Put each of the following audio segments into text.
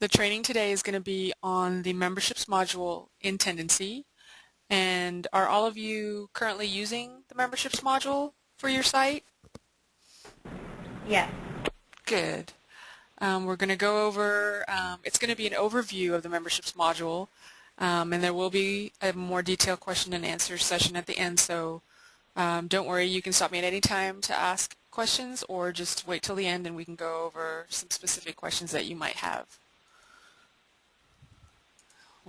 The training today is going to be on the memberships module in Tendenci. And are all of you currently using the memberships module for your site? Yes. Good. Um, we're going to go over, um, it's going to be an overview of the memberships module, um, and there will be a more detailed question and answer session at the end, so um, don't worry, you can stop me at any time to ask questions or just wait till the end and we can go over some specific questions that you might have.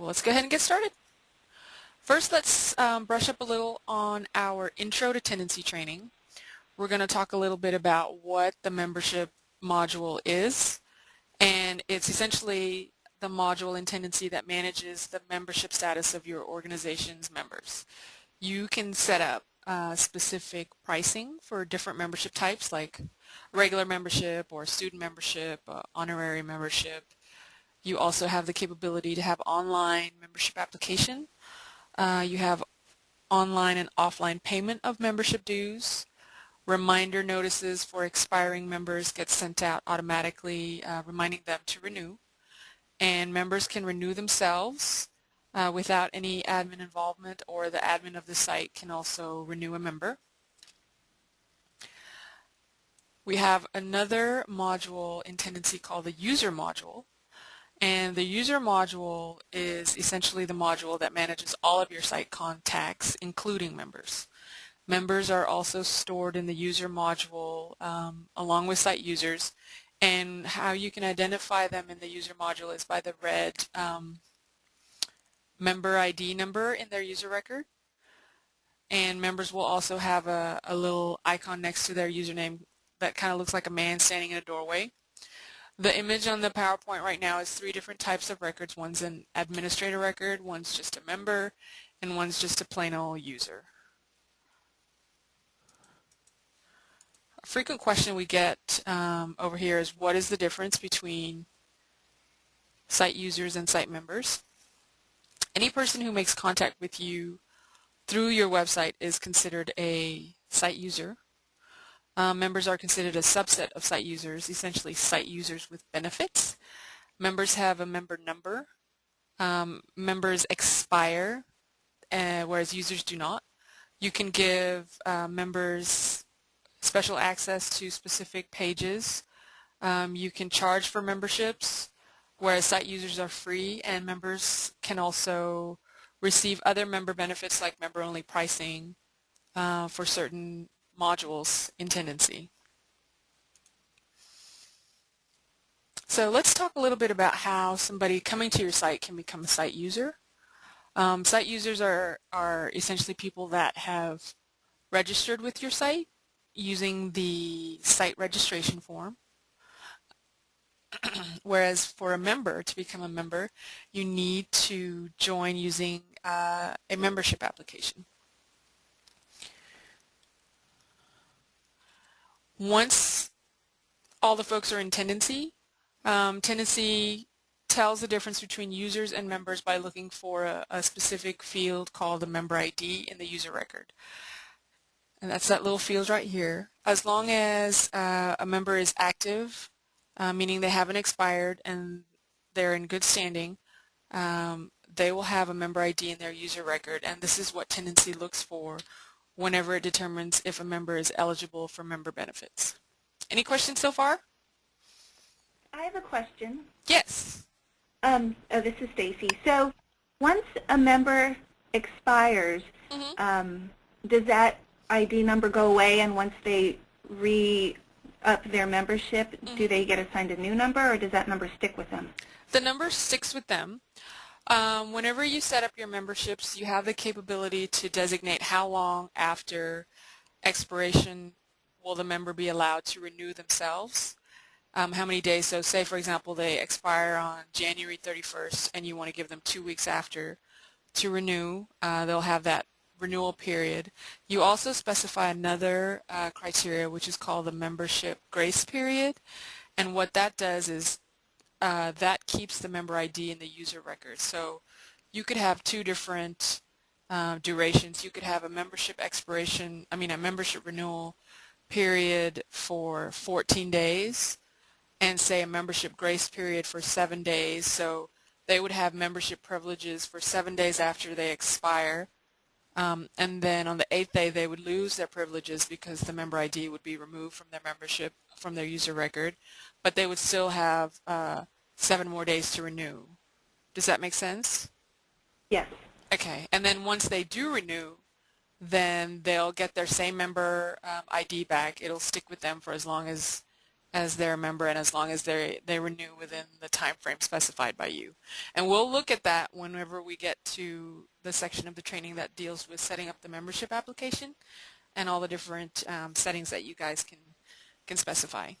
Well, let's go ahead and get started. First, let's um, brush up a little on our Intro to Tendenci training. We're going to talk a little bit about what the membership module is, and it's essentially the module in Tendenci that manages the membership status of your organization's members. You can set up uh, specific pricing for different membership types like regular membership or student membership, uh, honorary membership, you also have the capability to have online membership application. Uh, you have online and offline payment of membership dues. Reminder notices for expiring members get sent out automatically, uh, reminding them to renew. And members can renew themselves uh, without any admin involvement or the admin of the site can also renew a member. We have another module in Tendenci called the user module and the user module is essentially the module that manages all of your site contacts, including members. Members are also stored in the user module um, along with site users, and how you can identify them in the user module is by the red um, member ID number in their user record. And members will also have a, a little icon next to their username that kind of looks like a man standing in a doorway. The image on the PowerPoint right now is three different types of records. One's an administrator record, one's just a member, and one's just a plain old user. A frequent question we get um, over here is what is the difference between site users and site members? Any person who makes contact with you through your website is considered a site user. Um, members are considered a subset of site users, essentially site users with benefits. Members have a member number. Um, members expire, uh, whereas users do not. You can give uh, members special access to specific pages. Um, you can charge for memberships, whereas site users are free, and members can also receive other member benefits like member-only pricing uh, for certain modules in Tendenci. So let's talk a little bit about how somebody coming to your site can become a site user. Um, site users are, are essentially people that have registered with your site using the site registration form. Whereas for a member, to become a member, you need to join using uh, a membership application. Once all the folks are in Tendenci, um, Tendenci tells the difference between users and members by looking for a, a, specific field called the member ID in the user record. And that's that little field right here. As long as uh, a member is active, uh, meaning they haven't expired and they're in good standing, um, they will have a member ID in their user record. And this is what Tendenci looks for whenever it determines if a member is eligible for member benefits. Any questions so far? I have a question. Yes. Um, oh, this is Stacy. So once a member expires, mm -hmm. um, does that ID number go away and once they re-up their membership, mm -hmm. do they get assigned a new number or does that number stick with them? The number sticks with them. Um, whenever you set up your memberships, you have the capability to designate how long after expiration will the member be allowed to renew themselves. Um, how many days, so say for example they expire on January 31st and you want to give them two weeks after to renew, uh, they'll have that renewal period. You also specify another uh, criteria which is called the membership grace period and what that does is uh, that keeps the member ID in the user record. So you could have two different uh, durations. You could have a membership expiration, I mean a membership renewal period for 14 days and say a membership grace period for seven days. So they would have membership privileges for seven days after they expire. Um, and then on the eighth day they would lose their privileges because the member ID would be removed from their membership, from their user record, but they would still have uh, seven more days to renew. Does that make sense? Yes. Okay, and then once they do renew, then they'll get their same member um, ID back. It'll stick with them for as long as as their member and as long as they they renew within the time frame specified by you. And we'll look at that whenever we get to the section of the training that deals with setting up the membership application and all the different um, settings that you guys can can specify.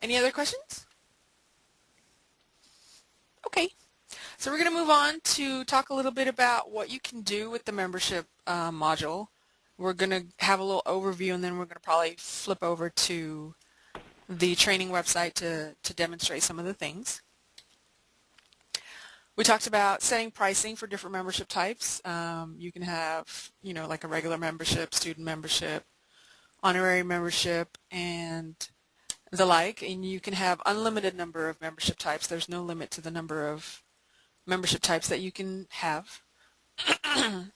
Any other questions? Okay. So we're going to move on to talk a little bit about what you can do with the membership uh, module. We're going to have a little overview and then we're going to probably flip over to the training website to, to demonstrate some of the things. We talked about setting pricing for different membership types. Um, you can have, you know, like a regular membership, student membership, honorary membership, and the like. And you can have unlimited number of membership types. There's no limit to the number of membership types that you can have.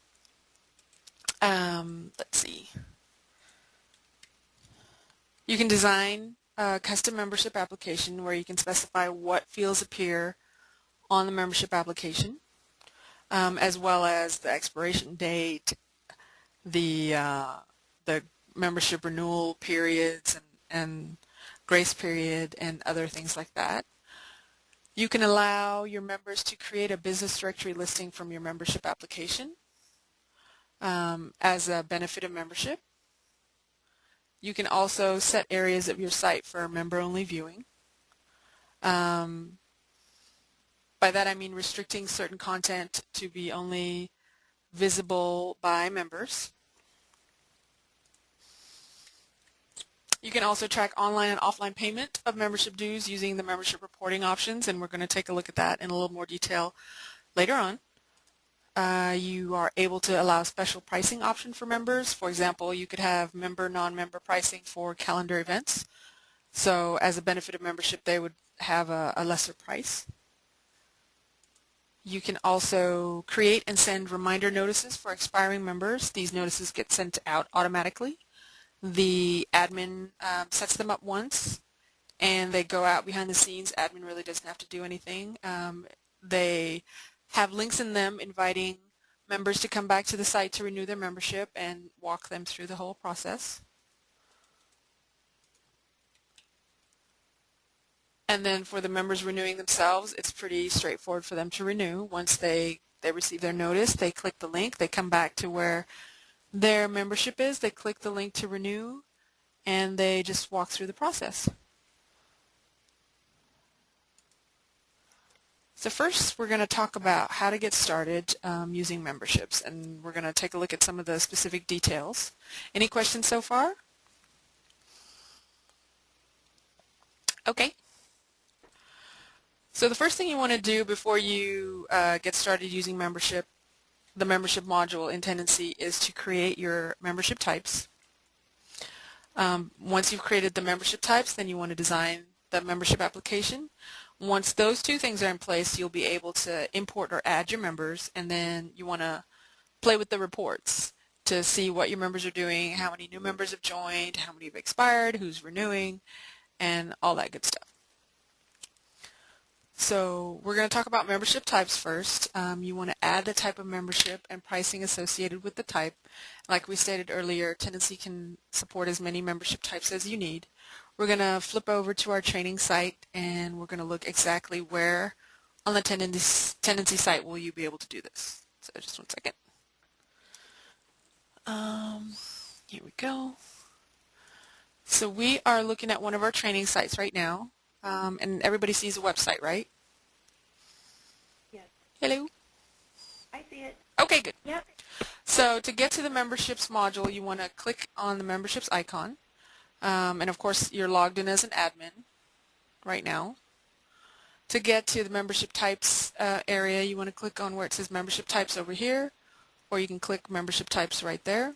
um, let's see. You can design a custom membership application where you can specify what fields appear on the membership application, um, as well as the expiration date, the uh, the membership renewal periods, and, and grace period, and other things like that. You can allow your members to create a business directory listing from your membership application um, as a benefit of membership. You can also set areas of your site for member-only viewing. Um, by that I mean restricting certain content to be only visible by members. You can also track online and offline payment of membership dues using the membership reporting options, and we're going to take a look at that in a little more detail later on. Uh, you are able to allow special pricing option for members. For example, you could have member, non-member pricing for calendar events. So as a benefit of membership, they would have a, a lesser price. You can also create and send reminder notices for expiring members. These notices get sent out automatically. The admin um, sets them up once and they go out behind the scenes. Admin really doesn't have to do anything. Um, they have links in them inviting members to come back to the site to renew their membership and walk them through the whole process. And then for the members renewing themselves, it's pretty straightforward for them to renew. Once they, they receive their notice, they click the link, they come back to where their membership is, they click the link to renew, and they just walk through the process. So first we're going to talk about how to get started um, using memberships and we're going to take a look at some of the specific details. Any questions so far? Okay. So the first thing you want to do before you uh, get started using membership the membership module in Tendenci is to create your membership types. Um, once you've created the membership types, then you want to design the membership application. Once those two things are in place, you'll be able to import or add your members, and then you want to play with the reports to see what your members are doing, how many new members have joined, how many have expired, who's renewing, and all that good stuff. So we're going to talk about membership types first. Um, you want to add the type of membership and pricing associated with the type. Like we stated earlier, Tendenci can support as many membership types as you need. We're going to flip over to our training site and we're going to look exactly where on the tendency, Tendenci site will you be able to do this. So just one second. Um, here we go. So we are looking at one of our training sites right now. Um, and everybody sees the website, right? Yes. Hello? I see it. Okay, good. Yep. So to get to the memberships module, you want to click on the memberships icon. Um, and of course, you're logged in as an admin right now. To get to the membership types uh, area, you want to click on where it says membership types over here, or you can click membership types right there.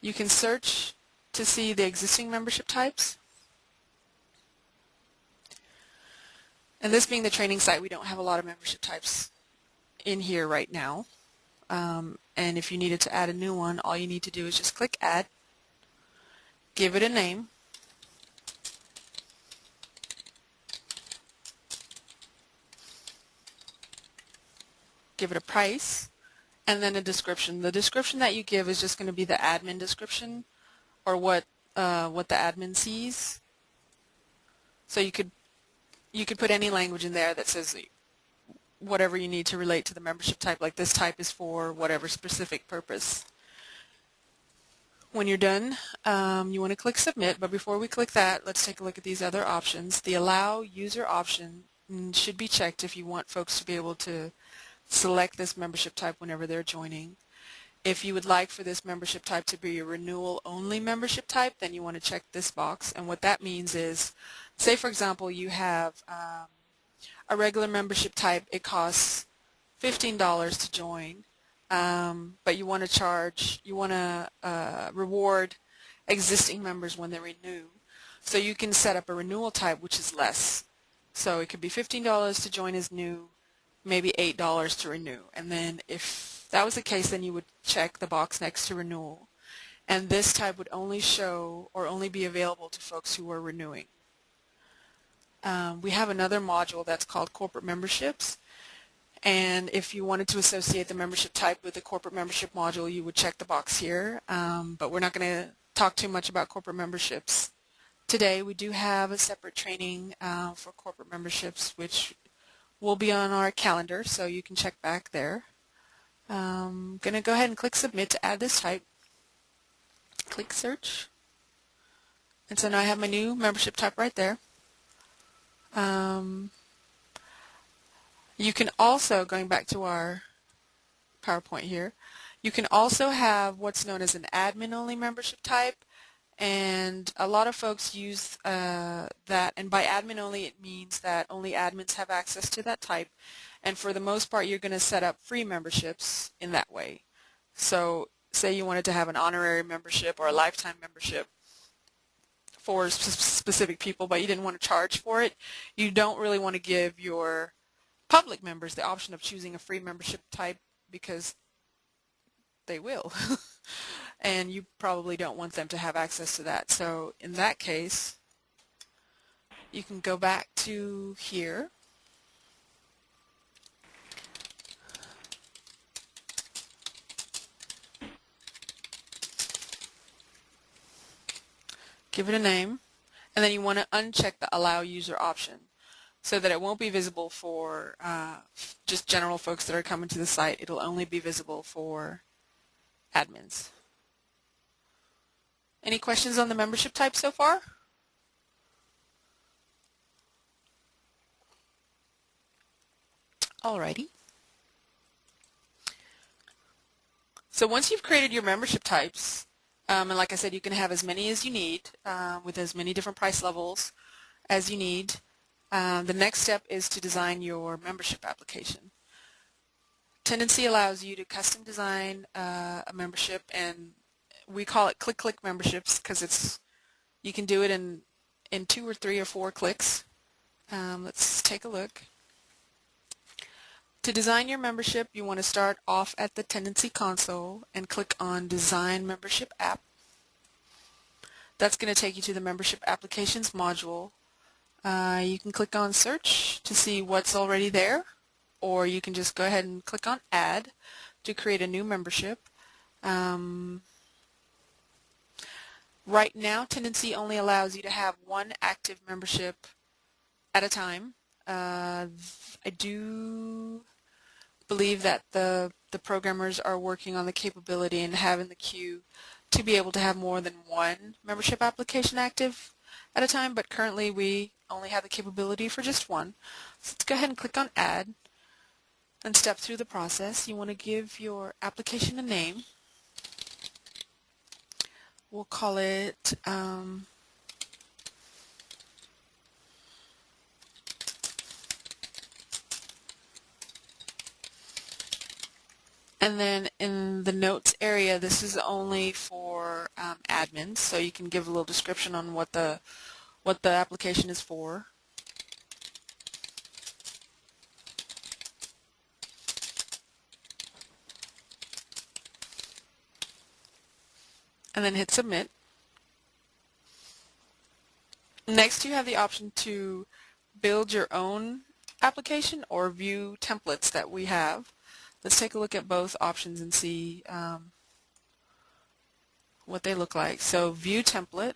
You can search to see the existing membership types. And this being the training site, we don't have a lot of membership types in here right now. Um, and if you needed to add a new one, all you need to do is just click Add, give it a name, give it a price, and then a description. The description that you give is just going to be the admin description or what uh, what the admin sees. So you could you could put any language in there that says whatever you need to relate to the membership type, like this type is for whatever specific purpose. When you're done, um, you want to click Submit, but before we click that, let's take a look at these other options. The Allow User option should be checked if you want folks to be able to select this membership type whenever they're joining. If you would like for this membership type to be a renewal only membership type, then you want to check this box. And what that means is, say for example, you have um, a regular membership type, it costs $15 to join, um, but you want to charge, you want to uh, reward existing members when they renew. So you can set up a renewal type which is less. So it could be $15 to join as new, maybe $8 to renew. And then if that was the case, then you would check the box next to renewal. And this type would only show or only be available to folks who are renewing. Um, we have another module that's called corporate memberships. And if you wanted to associate the membership type with the corporate membership module, you would check the box here. Um, but we're not going to talk too much about corporate memberships today. We do have a separate training uh, for corporate memberships, which will be on our calendar, so you can check back there. I'm um, going to go ahead and click Submit to add this type. Click Search. And so now I have my new membership type right there. Um, you can also, going back to our PowerPoint here, you can also have what's known as an admin-only membership type and a lot of folks use uh, that and by admin only it means that only admins have access to that type and for the most part you're going to set up free memberships in that way. So say you wanted to have an honorary membership or a lifetime membership for specific people but you didn't want to charge for it you don't really want to give your public members the option of choosing a free membership type because they will and you probably don't want them to have access to that. So in that case, you can go back to here. Give it a name, and then you want to uncheck the Allow User option so that it won't be visible for uh, just general folks that are coming to the site. It'll only be visible for admins. Any questions on the membership type so far? Alrighty. So once you've created your membership types, um, and like I said, you can have as many as you need uh, with as many different price levels as you need. Uh, the next step is to design your membership application. Tendenci allows you to custom design uh, a membership and we call it click click memberships because it's you can do it in in two or three or four clicks. Um, let's take a look. To design your membership, you want to start off at the Tendenci console and click on Design Membership App. That's going to take you to the Membership Applications module. Uh, you can click on Search to see what's already there, or you can just go ahead and click on Add to create a new membership. Um, Right now, Tendenci only allows you to have one active membership at a time. Uh, I do believe that the, the programmers are working on the capability and having the queue to be able to have more than one membership application active at a time, but currently we only have the capability for just one. So let's go ahead and click on Add and step through the process. You want to give your application a name we'll call it um, and then in the notes area this is only for um, admins, so you can give a little description on what the what the application is for. And then hit submit. Next you have the option to build your own application or view templates that we have. Let's take a look at both options and see um, what they look like. So view template.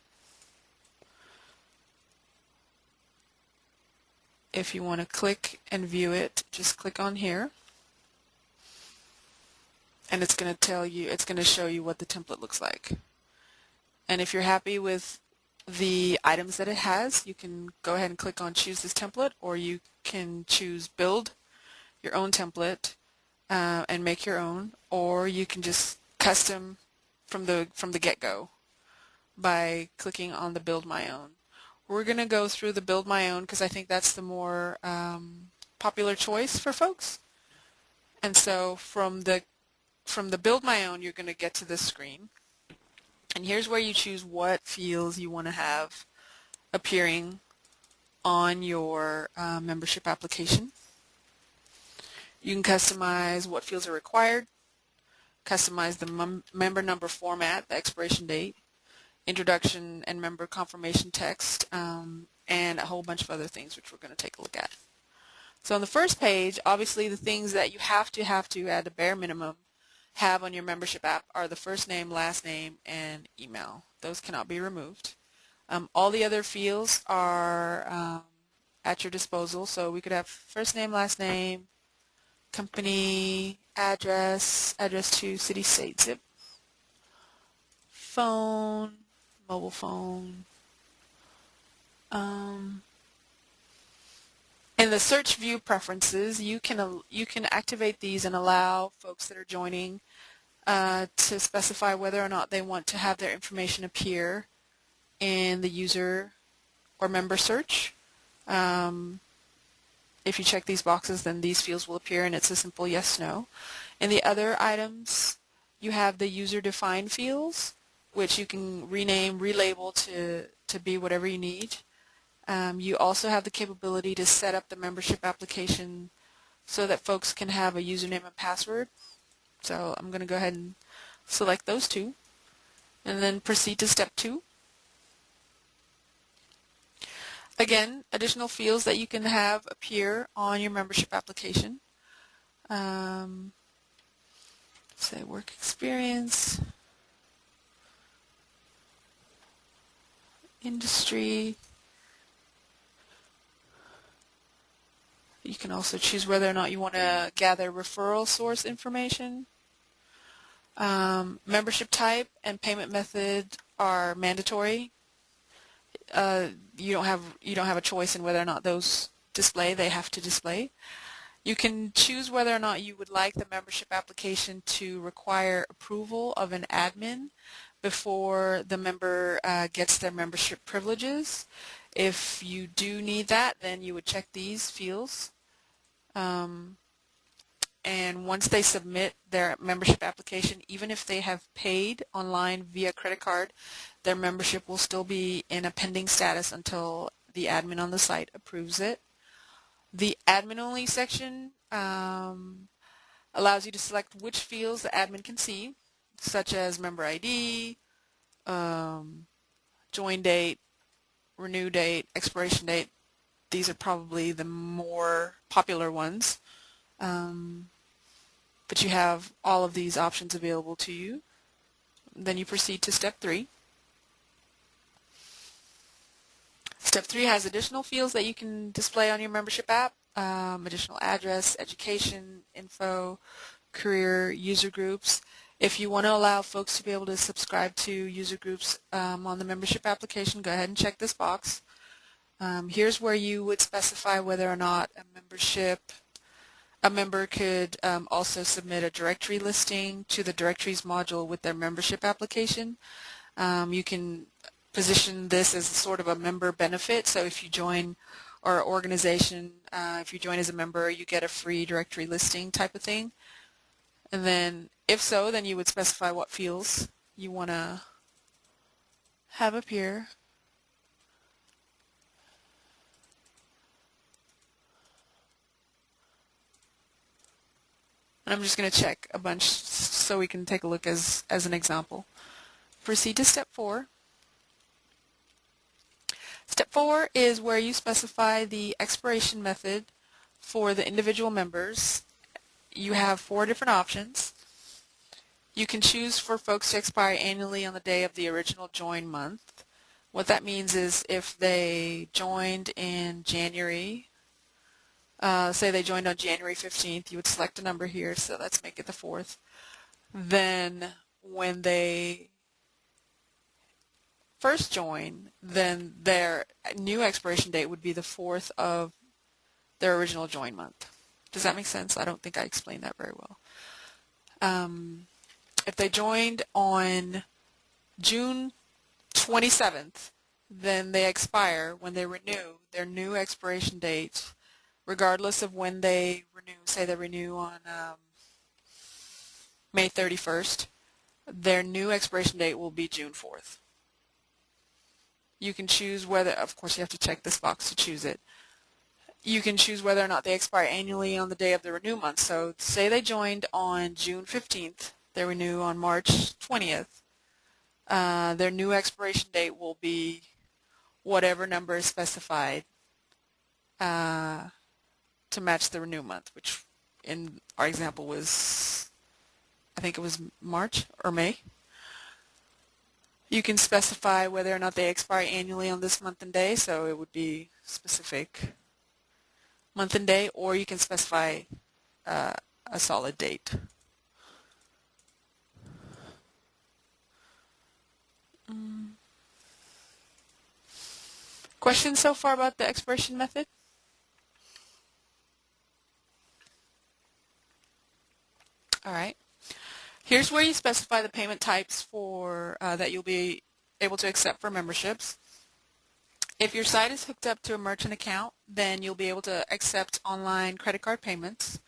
If you want to click and view it, just click on here. And it's going to tell you, it's going to show you what the template looks like. And if you're happy with the items that it has, you can go ahead and click on choose this template or you can choose build your own template uh, and make your own or you can just custom from the from the get-go by clicking on the build my own. We're going to go through the build my own because I think that's the more um, popular choice for folks. And so from the from the build my own you're going to get to this screen and here's where you choose what fields you want to have appearing on your uh, membership application. You can customize what fields are required, customize the member number format, the expiration date, introduction and member confirmation text, um, and a whole bunch of other things which we're going to take a look at. So on the first page, obviously the things that you have to have to at a bare minimum have on your membership app are the first name, last name, and email. Those cannot be removed. Um, all the other fields are um, at your disposal, so we could have first name, last name, company, address, address to city, state, zip, phone, mobile phone, um, in the search view preferences, you can you can activate these and allow folks that are joining uh, to specify whether or not they want to have their information appear in the user or member search. Um, if you check these boxes, then these fields will appear, and it's a simple yes/no. In the other items, you have the user-defined fields, which you can rename, relabel to to be whatever you need. Um, you also have the capability to set up the membership application so that folks can have a username and password. So I'm going to go ahead and select those two and then proceed to step two. Again, additional fields that you can have appear on your membership application. Um, say work experience, industry, You can also choose whether or not you want to gather referral source information. Um, membership type and payment method are mandatory. Uh, you don't have you don't have a choice in whether or not those display. They have to display. You can choose whether or not you would like the membership application to require approval of an admin before the member uh, gets their membership privileges. If you do need that, then you would check these fields. Um, and once they submit their membership application, even if they have paid online via credit card, their membership will still be in a pending status until the admin on the site approves it. The admin only section um, allows you to select which fields the admin can see, such as member ID, um, join date, renew date, expiration date, these are probably the more popular ones. Um, but you have all of these options available to you. Then you proceed to step three. Step three has additional fields that you can display on your membership app, um, additional address, education, info, career, user groups. If you want to allow folks to be able to subscribe to user groups um, on the membership application, go ahead and check this box. Um, here's where you would specify whether or not a membership, a member could um, also submit a directory listing to the directories module with their membership application. Um, you can position this as sort of a member benefit. So if you join our organization, uh, if you join as a member, you get a free directory listing type of thing. And then if so, then you would specify what fields you want to have appear. And I'm just going to check a bunch so we can take a look as, as an example. Proceed to step four. Step four is where you specify the expiration method for the individual members. You have four different options. You can choose for folks to expire annually on the day of the original join month. What that means is if they joined in January uh, say they joined on January 15th, you would select a number here, so let's make it the 4th. Then when they first join, then their new expiration date would be the 4th of their original join month. Does that make sense? I don't think I explained that very well. Um, if they joined on June 27th, then they expire when they renew. Their new expiration date regardless of when they renew, say they renew on um, May 31st, their new expiration date will be June 4th. You can choose whether, of course you have to check this box to choose it. You can choose whether or not they expire annually on the day of the renew month. So say they joined on June 15th, they renew on March 20th. Uh, their new expiration date will be whatever number is specified uh, to match the renew month, which in our example was, I think it was March or May. You can specify whether or not they expire annually on this month and day, so it would be specific month and day, or you can specify uh, a solid date. Mm. Questions so far about the expiration method? All right. Here's where you specify the payment types for uh, that you'll be able to accept for memberships. If your site is hooked up to a merchant account, then you'll be able to accept online credit card payments.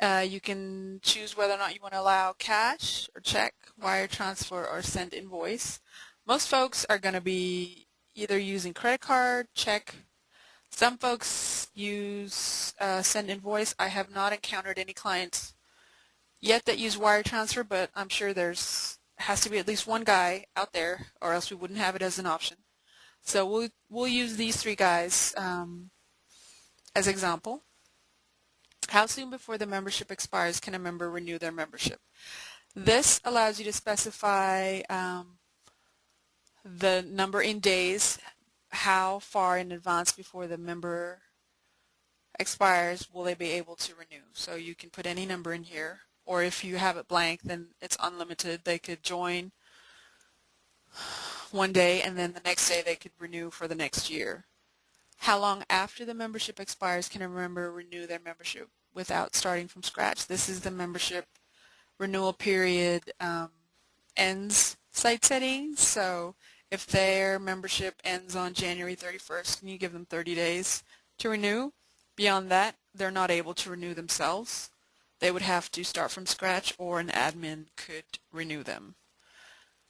Uh, you can choose whether or not you want to allow cash or check, wire transfer, or send invoice. Most folks are going to be either using credit card, check. Some folks use uh, send invoice. I have not encountered any clients yet that use wire transfer, but I'm sure there's has to be at least one guy out there, or else we wouldn't have it as an option. So we'll we'll use these three guys um, as example. How soon before the membership expires can a member renew their membership? This allows you to specify um, the number in days, how far in advance before the member expires will they be able to renew. So you can put any number in here or if you have it blank, then it's unlimited. They could join one day and then the next day they could renew for the next year. How long after the membership expires can a member renew their membership without starting from scratch? This is the membership renewal period um, ends site settings. So if their membership ends on January 31st, can you give them 30 days to renew? Beyond that, they're not able to renew themselves they would have to start from scratch or an admin could renew them.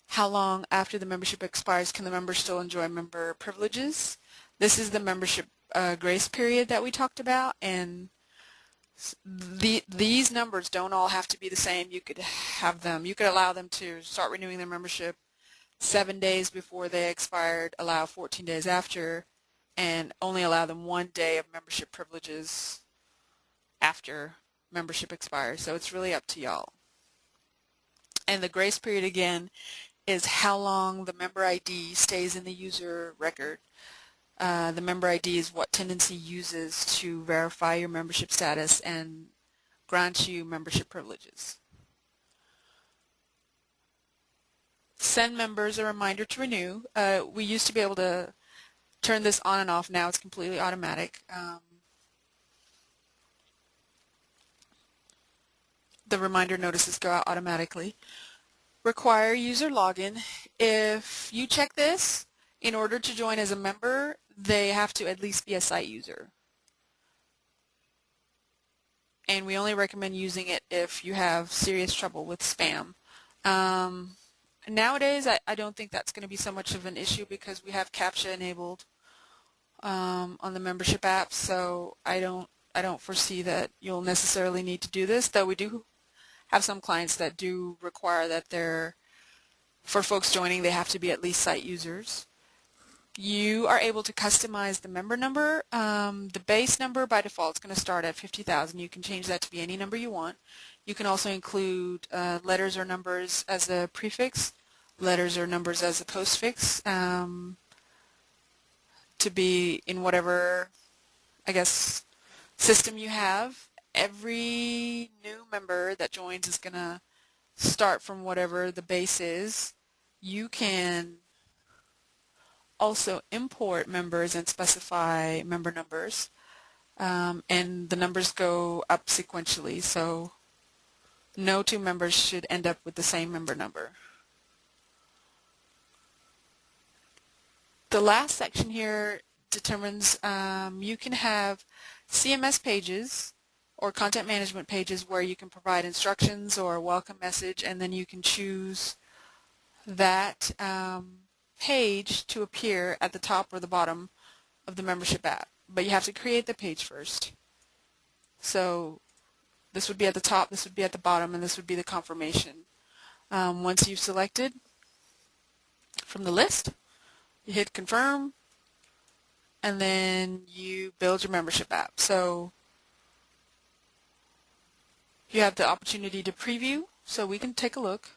How long after the membership expires can the member still enjoy member privileges? This is the membership uh, grace period that we talked about and the, these numbers don't all have to be the same. You could have them, you could allow them to start renewing their membership seven days before they expired, allow 14 days after, and only allow them one day of membership privileges after membership expires. So it's really up to y'all. And the grace period again is how long the member ID stays in the user record. Uh, the member ID is what Tendenci uses to verify your membership status and grant you membership privileges. Send members a reminder to renew. Uh, we used to be able to turn this on and off. Now it's completely automatic. Um, the reminder notices go out automatically. Require user login. If you check this, in order to join as a member, they have to at least be a site user. And we only recommend using it if you have serious trouble with spam. Um, nowadays, I, I don't think that's going to be so much of an issue because we have CAPTCHA enabled um, on the membership app, so I don't I don't foresee that you'll necessarily need to do this, though we do have some clients that do require that they're, for folks joining, they have to be at least site users. You are able to customize the member number. Um, the base number by default is going to start at 50,000. You can change that to be any number you want. You can also include uh, letters or numbers as a prefix, letters or numbers as a postfix um, to be in whatever, I guess, system you have. Every new member that joins is going to start from whatever the base is. You can also import members and specify member numbers. Um, and the numbers go up sequentially, so no two members should end up with the same member number. The last section here determines um, you can have CMS pages or content management pages where you can provide instructions or a welcome message and then you can choose that um, page to appear at the top or the bottom of the membership app. But you have to create the page first. So this would be at the top, this would be at the bottom, and this would be the confirmation. Um, once you've selected from the list, you hit confirm, and then you build your membership app. So you have the opportunity to preview, so we can take a look.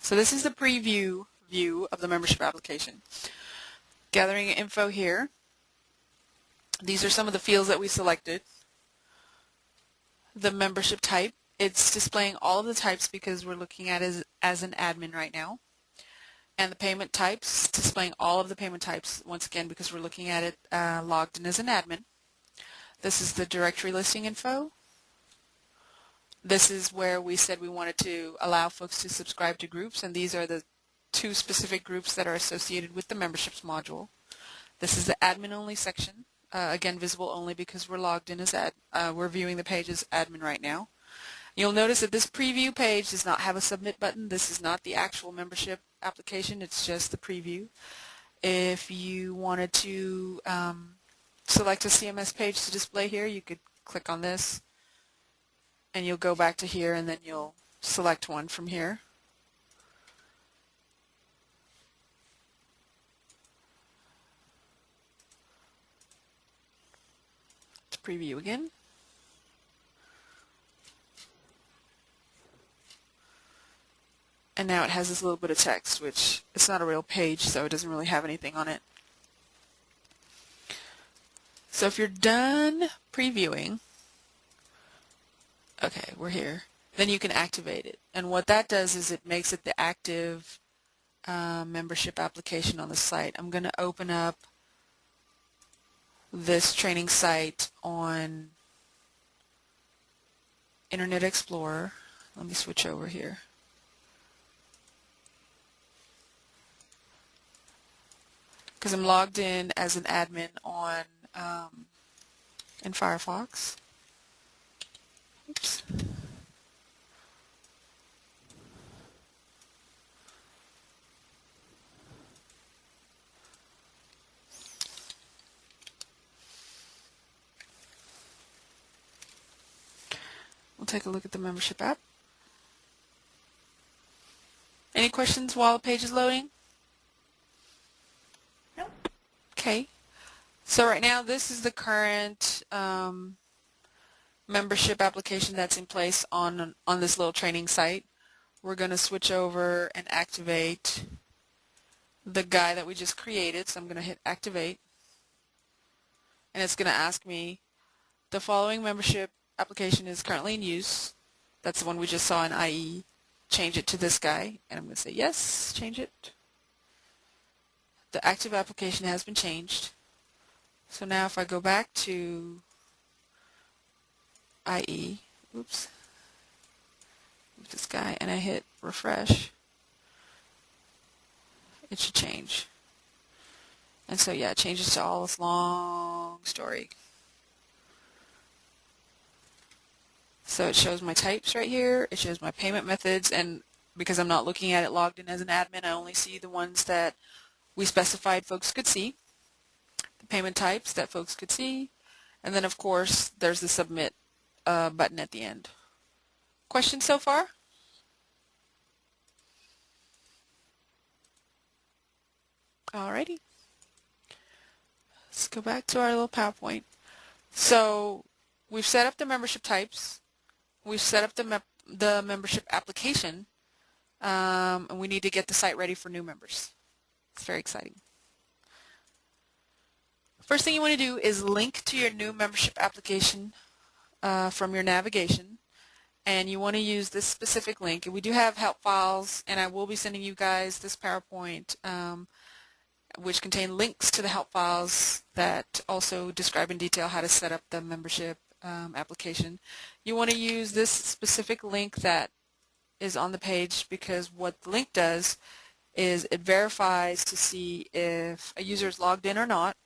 So this is the preview view of the membership application. Gathering info here. These are some of the fields that we selected. The membership type. It's displaying all of the types because we're looking at it as, as an admin right now. And the payment types, displaying all of the payment types, once again, because we're looking at it uh, logged in as an admin. This is the directory listing info. This is where we said we wanted to allow folks to subscribe to groups, and these are the two specific groups that are associated with the memberships module. This is the admin-only section, uh, again visible only because we're logged in as ad. Uh, we're viewing the page as admin right now. You'll notice that this preview page does not have a submit button. This is not the actual membership application. It's just the preview. If you wanted to um, select a CMS page to display here, you could click on this and you'll go back to here and then you'll select one from here. To preview again. And now it has this little bit of text, which it's not a real page, so it doesn't really have anything on it. So if you're done previewing, Okay, we're here. Then you can activate it. And what that does is it makes it the active uh, membership application on the site. I'm going to open up this training site on Internet Explorer. Let me switch over here. Because I'm logged in as an admin on um, in Firefox. Oops. We'll take a look at the membership app. Any questions while the page is loading? Nope. Okay. So right now this is the current um, membership application that's in place on, on this little training site. We're going to switch over and activate the guy that we just created. So I'm going to hit activate. And it's going to ask me, the following membership application is currently in use. That's the one we just saw in IE. Change it to this guy. And I'm going to say yes, change it. The active application has been changed. So now if I go back to IE, oops, this guy, and I hit refresh, it should change. And so yeah, it changes to all this long story. So it shows my types right here, it shows my payment methods, and because I'm not looking at it logged in as an admin, I only see the ones that we specified folks could see, the payment types that folks could see, and then of course there's the submit uh, button at the end. Questions so far? Alrighty. Let's go back to our little PowerPoint. So we've set up the membership types. We've set up the, the membership application. Um, and we need to get the site ready for new members. It's very exciting. First thing you want to do is link to your new membership application uh, from your navigation and you want to use this specific link. And we do have help files and I will be sending you guys this PowerPoint um, which contain links to the help files that also describe in detail how to set up the membership um, application. You want to use this specific link that is on the page because what the link does is it verifies to see if a user is logged in or not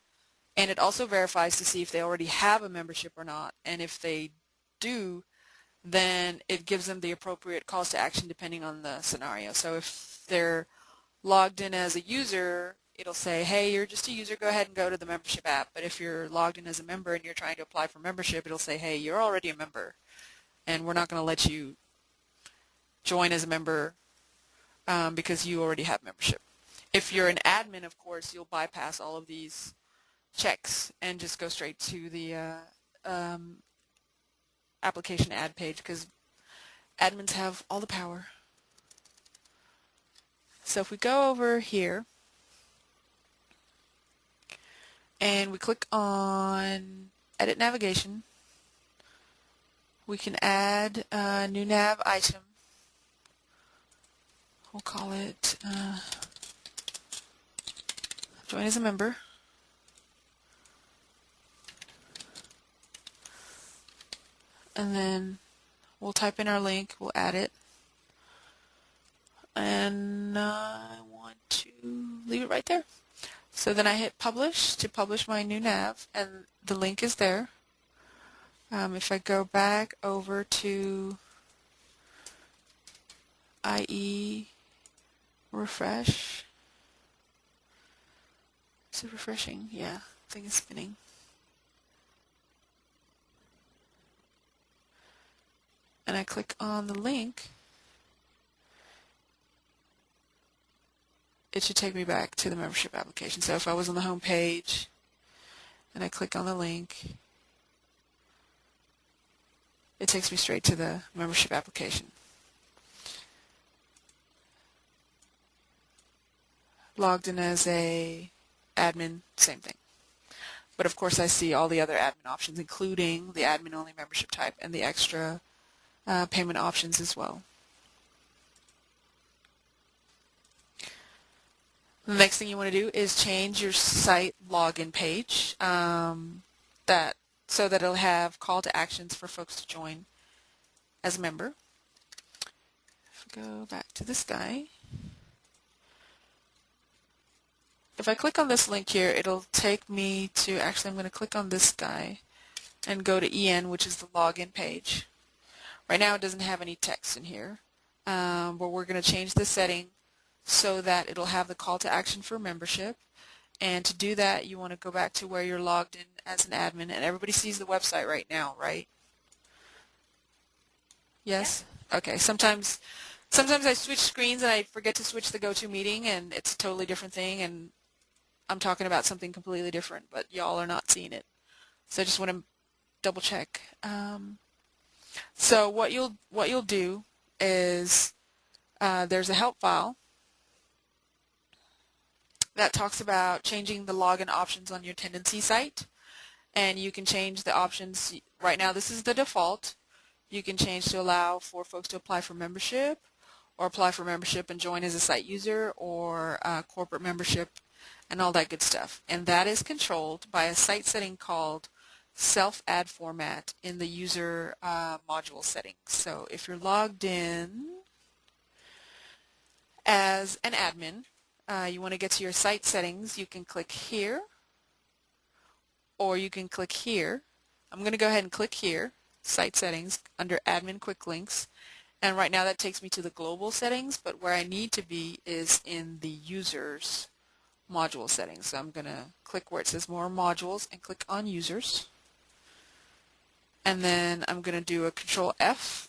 and it also verifies to see if they already have a membership or not and if they do then it gives them the appropriate calls to action depending on the scenario. So if they're logged in as a user it'll say, hey, you're just a user, go ahead and go to the membership app. But if you're logged in as a member and you're trying to apply for membership, it'll say, hey, you're already a member, and we're not going to let you join as a member um, because you already have membership. If you're an admin, of course, you'll bypass all of these checks and just go straight to the uh, um, application ad page because admins have all the power. So if we go over here, and we click on edit navigation we can add a new nav item we'll call it uh, join as a member. And then we'll type in our link we'll add it. And I want to leave it right there. So then I hit publish to publish my new nav and the link is there. Um, if I go back over to IE refresh, is it refreshing? Yeah, thing is spinning. And I click on the link, it should take me back to the membership application. So if I was on the home page and I click on the link, it takes me straight to the membership application. Logged in as a admin, same thing. But of course I see all the other admin options, including the admin-only membership type and the extra uh, payment options as well. The next thing you want to do is change your site login page um, that so that it'll have call to actions for folks to join as a member. If we go back to this guy, if I click on this link here, it'll take me to, actually I'm going to click on this guy and go to EN, which is the login page. Right now it doesn't have any text in here, um, but we're going to change the setting so that it'll have the call to action for membership. And to do that, you want to go back to where you're logged in as an admin. And everybody sees the website right now, right? Yes? Okay. Sometimes sometimes I switch screens and I forget to switch the GoToMeeting and it's a totally different thing and I'm talking about something completely different, but y'all are not seeing it. So I just want to double check. Um, so what you'll what you'll do is uh, there's a help file that talks about changing the login options on your Tendenci site. And you can change the options. Right now this is the default. You can change to allow for folks to apply for membership or apply for membership and join as a site user or uh, corporate membership and all that good stuff. And that is controlled by a site setting called self-add format in the user uh, module settings. So if you're logged in as an admin, uh, you want to get to your site settings, you can click here or you can click here. I'm going to go ahead and click here, site settings, under admin quick links. And right now that takes me to the global settings, but where I need to be is in the users module settings. So I'm going to click where it says more modules and click on users. And then I'm going to do a control F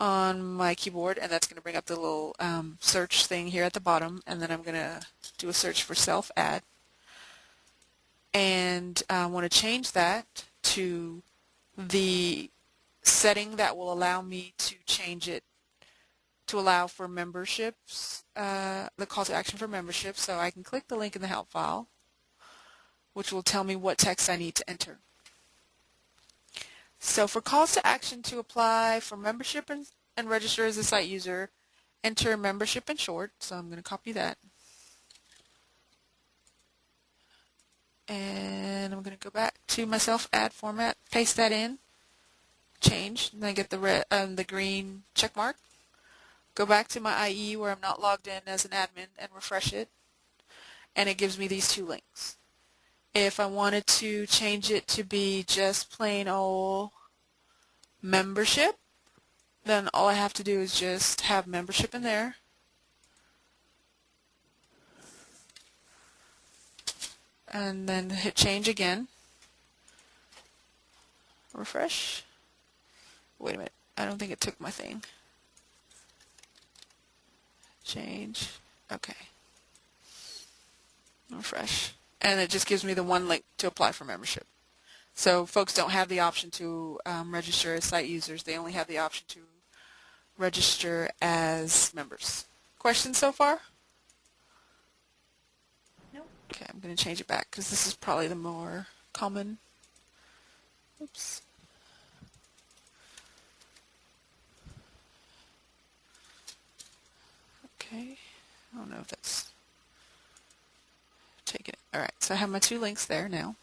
on my keyboard and that's going to bring up the little um, search thing here at the bottom and then I'm going to do a search for self-add and I want to change that to the setting that will allow me to change it to allow for memberships, uh, the call to action for membership. So I can click the link in the help file, which will tell me what text I need to enter. So for calls to action to apply for membership and, and register as a site user, enter membership in short. So I'm going to copy that. And I'm going to go back to my self-add format, paste that in, change, and then get the red, um, the green check mark. Go back to my IE where I'm not logged in as an admin and refresh it. And it gives me these two links. If I wanted to change it to be just plain old membership, then all I have to do is just have membership in there. And then hit change again. Refresh. Wait a minute. I don't think it took my thing change. Okay. Refresh. And it just gives me the one link to apply for membership. So folks don't have the option to um, register as site users. They only have the option to register as members. Questions so far? No. Okay, I'm going to change it back because this is probably the more common. Oops. Okay, I don't know if that's taken. All right, so I have my two links there now.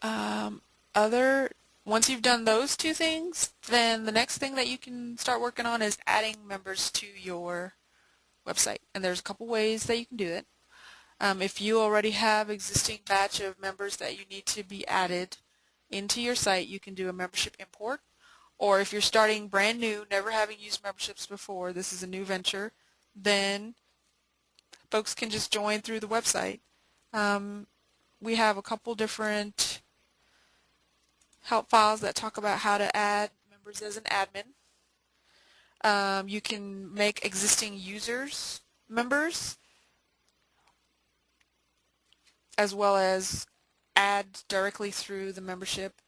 Um, other once you've done those two things, then the next thing that you can start working on is adding members to your website. And there's a couple ways that you can do it. Um, if you already have existing batch of members that you need to be added into your site, you can do a membership import or if you're starting brand new, never having used memberships before, this is a new venture, then folks can just join through the website. Um, we have a couple different help files that talk about how to add members as an admin. Um, you can make existing users members as well as add directly through the membership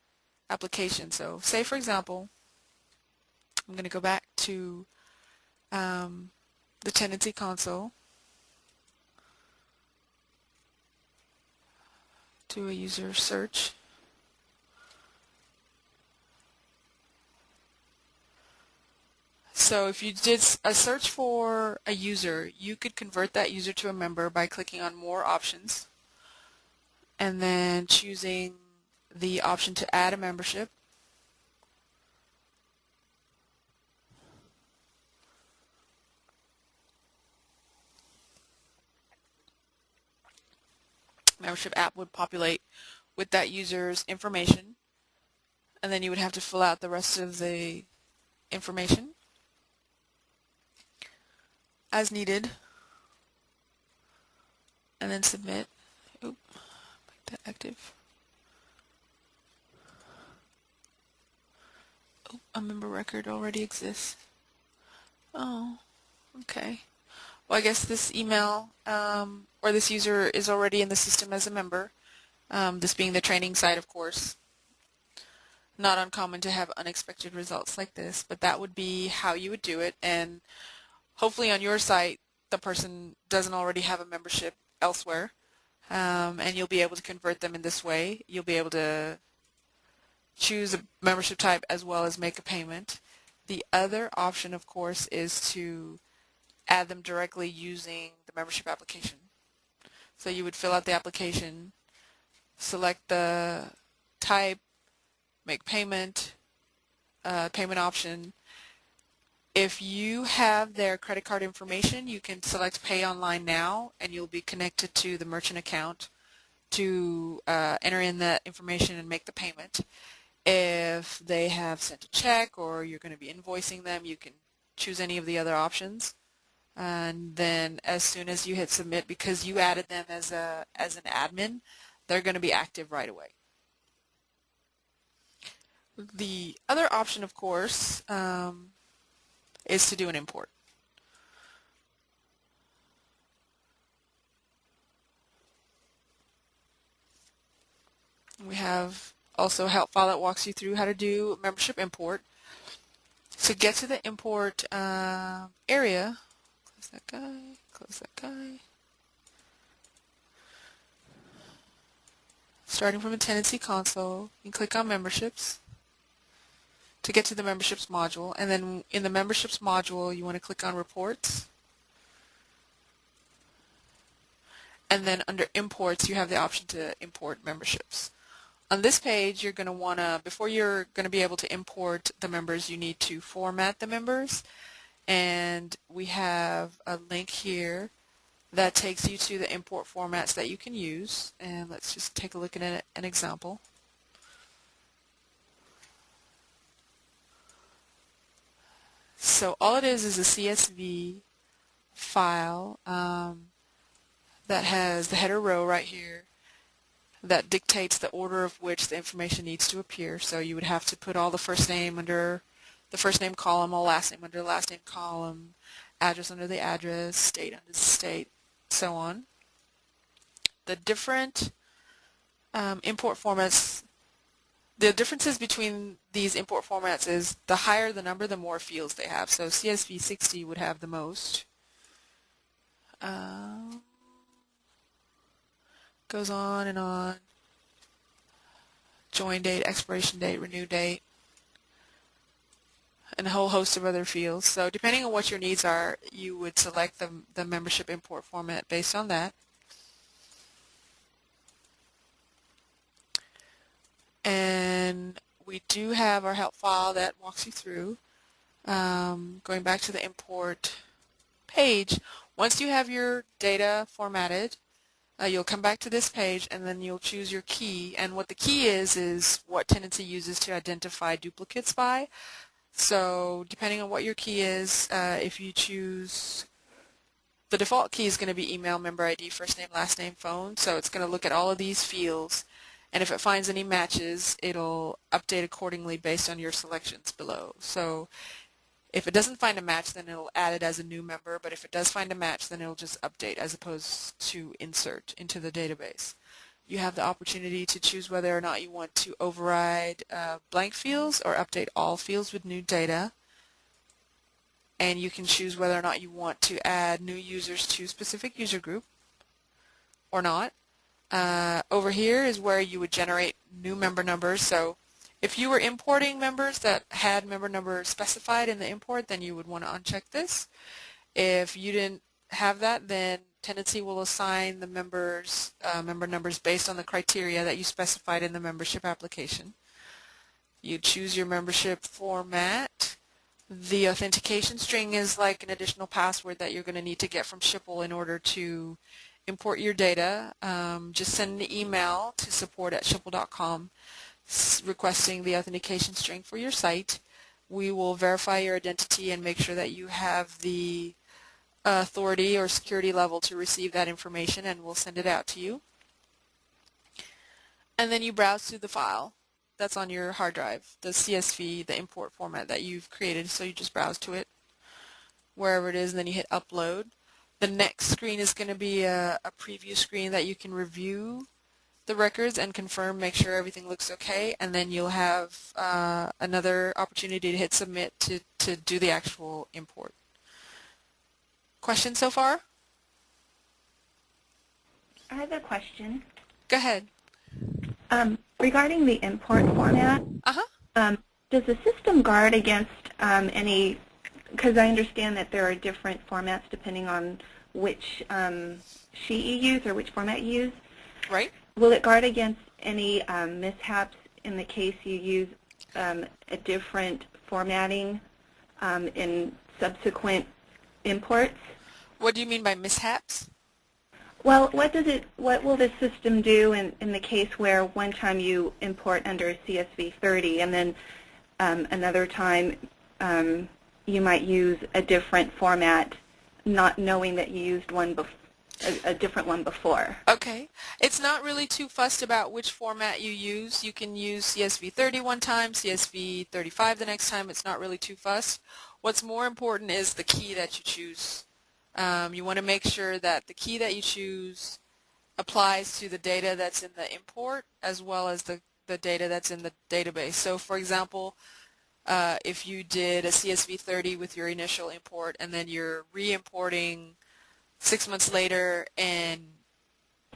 application. So say for example I'm going to go back to um, the Tendenci console, do a user search. So if you did a search for a user, you could convert that user to a member by clicking on More Options and then choosing the option to add a membership. Membership app would populate with that user's information and then you would have to fill out the rest of the information as needed and then submit. Oop, make that active. Oh, a member record already exists. Oh, okay. Well, I guess this email um, or this user is already in the system as a member, um, this being the training side, of course. Not uncommon to have unexpected results like this, but that would be how you would do it. And hopefully on your site, the person doesn't already have a membership elsewhere, um, and you'll be able to convert them in this way. You'll be able to choose a membership type as well as make a payment. The other option, of course, is to add them directly using the membership application. So you would fill out the application, select the type, make payment, uh, payment option. If you have their credit card information, you can select Pay Online Now, and you'll be connected to the merchant account to uh, enter in that information and make the payment. If they have sent a check or you're going to be invoicing them, you can choose any of the other options. And then as soon as you hit submit, because you added them as a as an admin, they're going to be active right away. The other option, of course, um, is to do an import. We have also help file that walks you through how to do membership import. To get to the import uh, area, close that guy, close that guy. Starting from the Tendenci console, you click on memberships to get to the memberships module and then in the memberships module you want to click on reports and then under imports you have the option to import memberships. On this page, you're going to want to, before you're going to be able to import the members, you need to format the members. And we have a link here that takes you to the import formats that you can use. And let's just take a look at an example. So all it is is a CSV file um, that has the header row right here that dictates the order of which the information needs to appear. So you would have to put all the first name under the first name column, all last name under the last name column, address under the address, state under the state, so on. The different um, import formats, the differences between these import formats is the higher the number, the more fields they have. So CSV 60 would have the most. Um, goes on and on. Join date, expiration date, renew date, and a whole host of other fields. So depending on what your needs are, you would select the, the membership import format based on that. And we do have our help file that walks you through. Um, going back to the import page, once you have your data formatted, uh, you'll come back to this page and then you'll choose your key and what the key is is what Tendenci uses to identify duplicates by. So depending on what your key is, uh, if you choose the default key is going to be email, member ID, first name, last name, phone. So it's going to look at all of these fields and if it finds any matches, it'll update accordingly based on your selections below. So if it doesn't find a match, then it'll add it as a new member, but if it does find a match, then it'll just update as opposed to insert into the database. You have the opportunity to choose whether or not you want to override uh, blank fields or update all fields with new data. And you can choose whether or not you want to add new users to a specific user group or not. Uh, over here is where you would generate new member numbers. So if you were importing members that had member number specified in the import, then you would want to uncheck this. If you didn't have that, then Tendenci will assign the members uh, member numbers based on the criteria that you specified in the membership application. You choose your membership format. The authentication string is like an additional password that you're going to need to get from Schipul in order to import your data. Um, just send an email to support at schipul.com requesting the authentication string for your site. We will verify your identity and make sure that you have the authority or security level to receive that information and we'll send it out to you. And then you browse through the file that's on your hard drive, the CSV, the import format that you've created. So you just browse to it wherever it is and then you hit upload. The next screen is going to be a, a preview screen that you can review the records and confirm, make sure everything looks okay, and then you'll have uh, another opportunity to hit submit to, to do the actual import. Questions so far? I have a question. Go ahead. Um, regarding the import format, uh-huh. Um, does the system guard against um, any, because I understand that there are different formats depending on which um, sheet you use or which format you use. Right. Will it guard against any um, mishaps in the case you use um, a different formatting um, in subsequent imports. What do you mean by mishaps? Well, what does it? What will the system do in, in the case where one time you import under CSV 30 and then um, another time um, you might use a different format, not knowing that you used one before? A, a, different one before. Okay. It's not really too fussed about which format you use. You can use CSV 30 one time, CSV 35 the next time. It's not really too fussed. What's more important is the key that you choose. Um, you want to make sure that the key that you choose applies to the data that's in the import as well as the, the data that's in the database. So for example, uh, if you did a CSV 30 with your initial import and then you're re-importing six months later and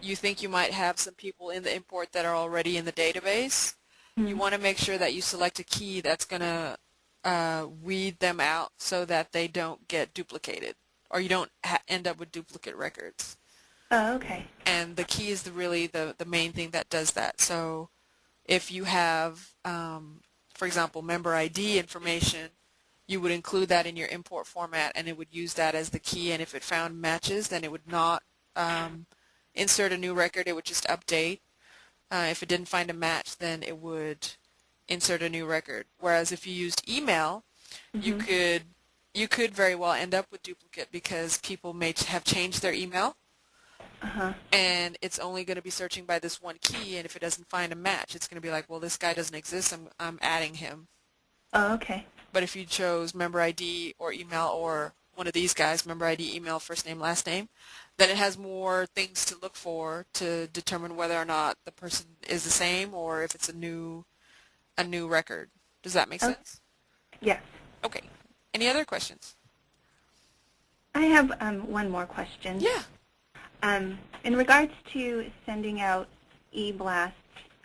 you think you might have some people in the import that are already in the database, mm-hmm. you want to make sure that you select a key that's going to uh, weed them out so that they don't get duplicated or you don't end up with duplicate records. Oh, okay. And the key is the, really the, the main thing that does that. So if you have, um, for example, member ID information, you would include that in your import format and it would use that as the key and if it found matches then it would not um, insert a new record, it would just update. Uh, if it didn't find a match then it would insert a new record. Whereas if you used email, mm-hmm. you could you could very well end up with duplicate because people may have changed their email. Uh-huh. and it's only going to be searching by this one key and if it doesn't find a match it's going to be like well this guy doesn't exist I'm, I'm adding him. Oh okay. But if you chose member ID or email or one of these guys member ID email first name last name then it has more things to look for to determine whether or not the person is the same or if it's a new a new record. Does that make sense? Yes. Okay any other questions? I have um, one more question. Yeah. Um, in regards to sending out e-blasts,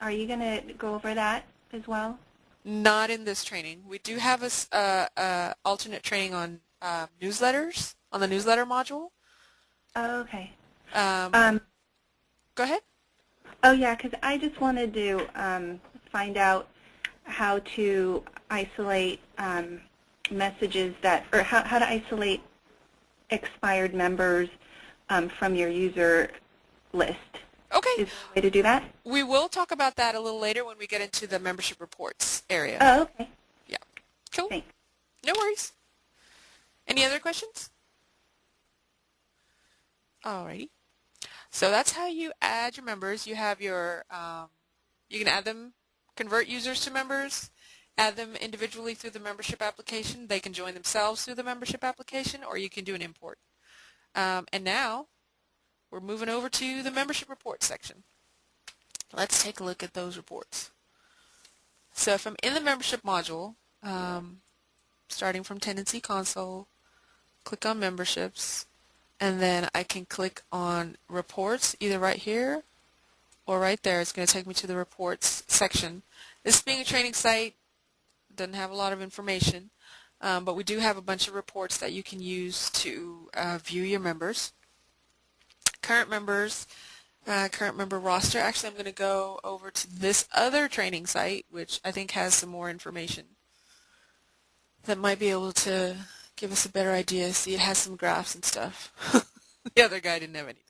are you going to go over that as well? Not in this training. We do have a uh, uh, alternate training on uh, newsletters, on the newsletter module. Oh, okay. Um, um, go ahead. Oh, yeah, because I just wanted to um, find out how to isolate um, messages that, or how, how to isolate expired members um, from your user list. Okay. Is there a way to do that? We will talk about that a little later when we get into the membership reports area. Oh, okay. Yeah. Cool. Thanks. No worries. Any other questions? Alrighty. So that's how you add your members. You have your, um, you can add them, convert users to members, add them individually through the membership application. They can join themselves through the membership application, or you can do an import. Um, and now we're moving over to the membership reports section. Let's take a look at those reports. So if I'm in the membership module, um, starting from Tendenci Console, click on memberships, and then I can click on reports either right here or right there. It's going to take me to the reports section. This being a training site, doesn't have a lot of information, um, but we do have a bunch of reports that you can use to uh, view your members. Current members, uh, current member roster. Actually, I'm going to go over to this other training site, which I think has some more information that might be able to give us a better idea. See, it has some graphs and stuff. the other guy didn't have anything.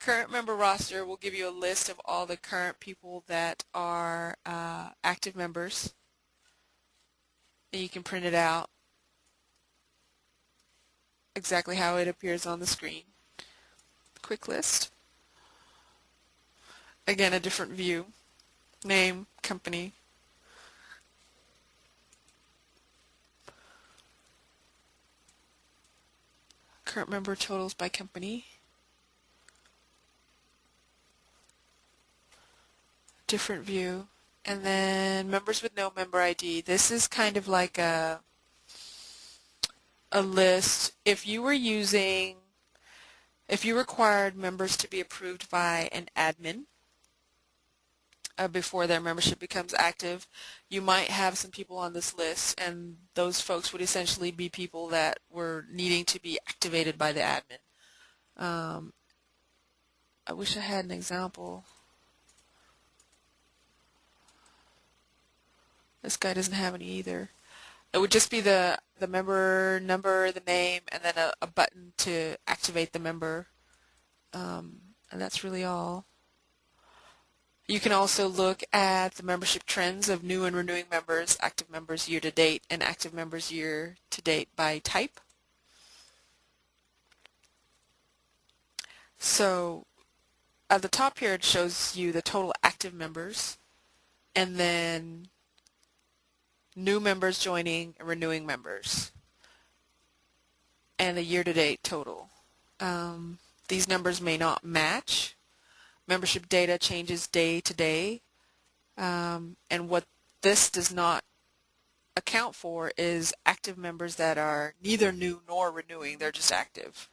Current member roster will give you a list of all the current people that are uh, active members and you can print it out exactly how it appears on the screen. Quick list. Again, a different view. Name, company. Current member totals by company. Different view and then members with no member ID. This is kind of like a a list. If you were using, if you required members to be approved by an admin uh, before their membership becomes active, you might have some people on this list, and those folks would essentially be people that were needing to be activated by the admin. Um, I wish I had an example. This guy doesn't have any either. it would just be the the member number, the name, and then a, a button to activate the member. Um, and that's really all. You can also look at the membership trends of new and renewing members, active members year to date, and active members year to date by type. So at the top here it shows you the total active members and then new members joining and renewing members and the year-to-date total. Um, these numbers may not match. Membership data changes day to day um, and what this does not account for is active members that are neither new nor renewing, they're just active.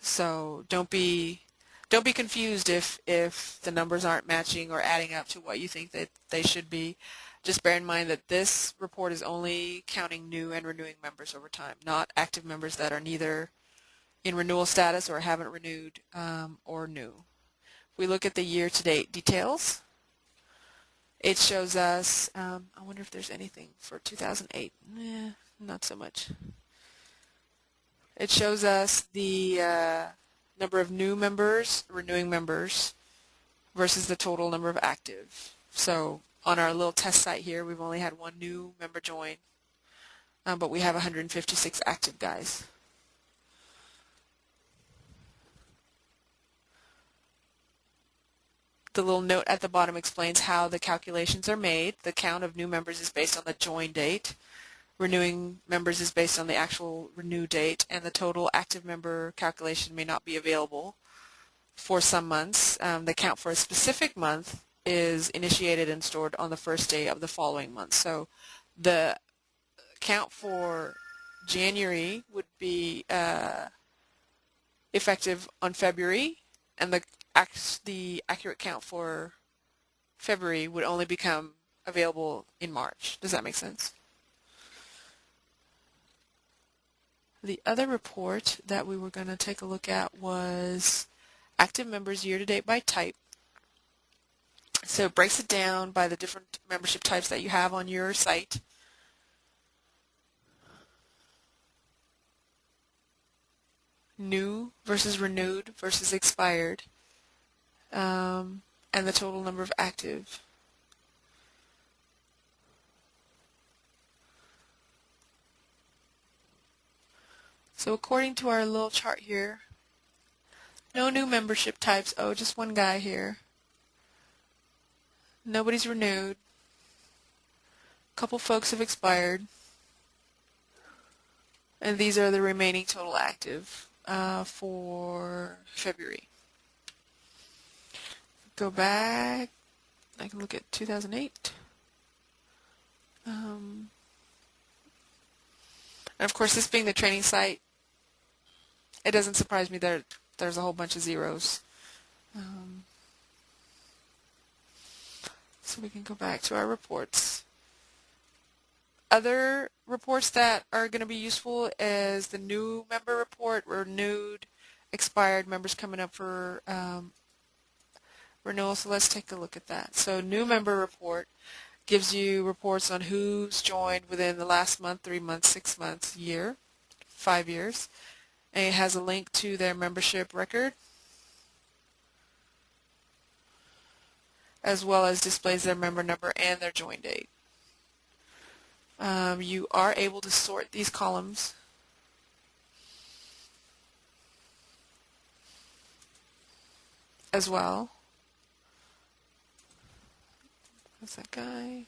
So don't be don't be confused if if the numbers aren't matching or adding up to what you think that they should be. Just bear in mind that this report is only counting new and renewing members over time, not active members that are neither in renewal status or haven't renewed um, or new. If we look at the year-to-date details, it shows us, um, I wonder if there's anything for 2008. Eh, not so much. It shows us the uh, number of new members, renewing members, versus the total number of active. So on our little test site here, we've only had one new member join, um, but we have 156 active guys. The little note at the bottom explains how the calculations are made. The count of new members is based on the join date renewing members is based on the actual renew date and the total active member calculation may not be available for some months. Um, the count for a specific month is initiated and stored on the first day of the following month. So the count for January would be uh, effective on February and the, the accurate count for February would only become available in March. Does that make sense? The other report that we were going to take a look at was active members year-to-date by type. So it breaks it down by the different membership types that you have on your site. New versus renewed versus expired, um, and the total number of active. So according to our little chart here, no new membership types. Oh, just one guy here. Nobody's renewed. A couple folks have expired. And these are the remaining total active uh, for February. Go back. I can look at 2008. Um, and of course, this being the training site, it doesn't surprise me that there's a whole bunch of zeros. Um, so we can go back to our reports. Other reports that are going to be useful is the new member report, renewed, expired members coming up for um, renewal. So let's take a look at that. So new member report gives you reports on who's joined within the last month, three months, six months, year, five years. And it has a link to their membership record as well as displays their member number and their join date. Um, you are able to sort these columns as well. That's that guy.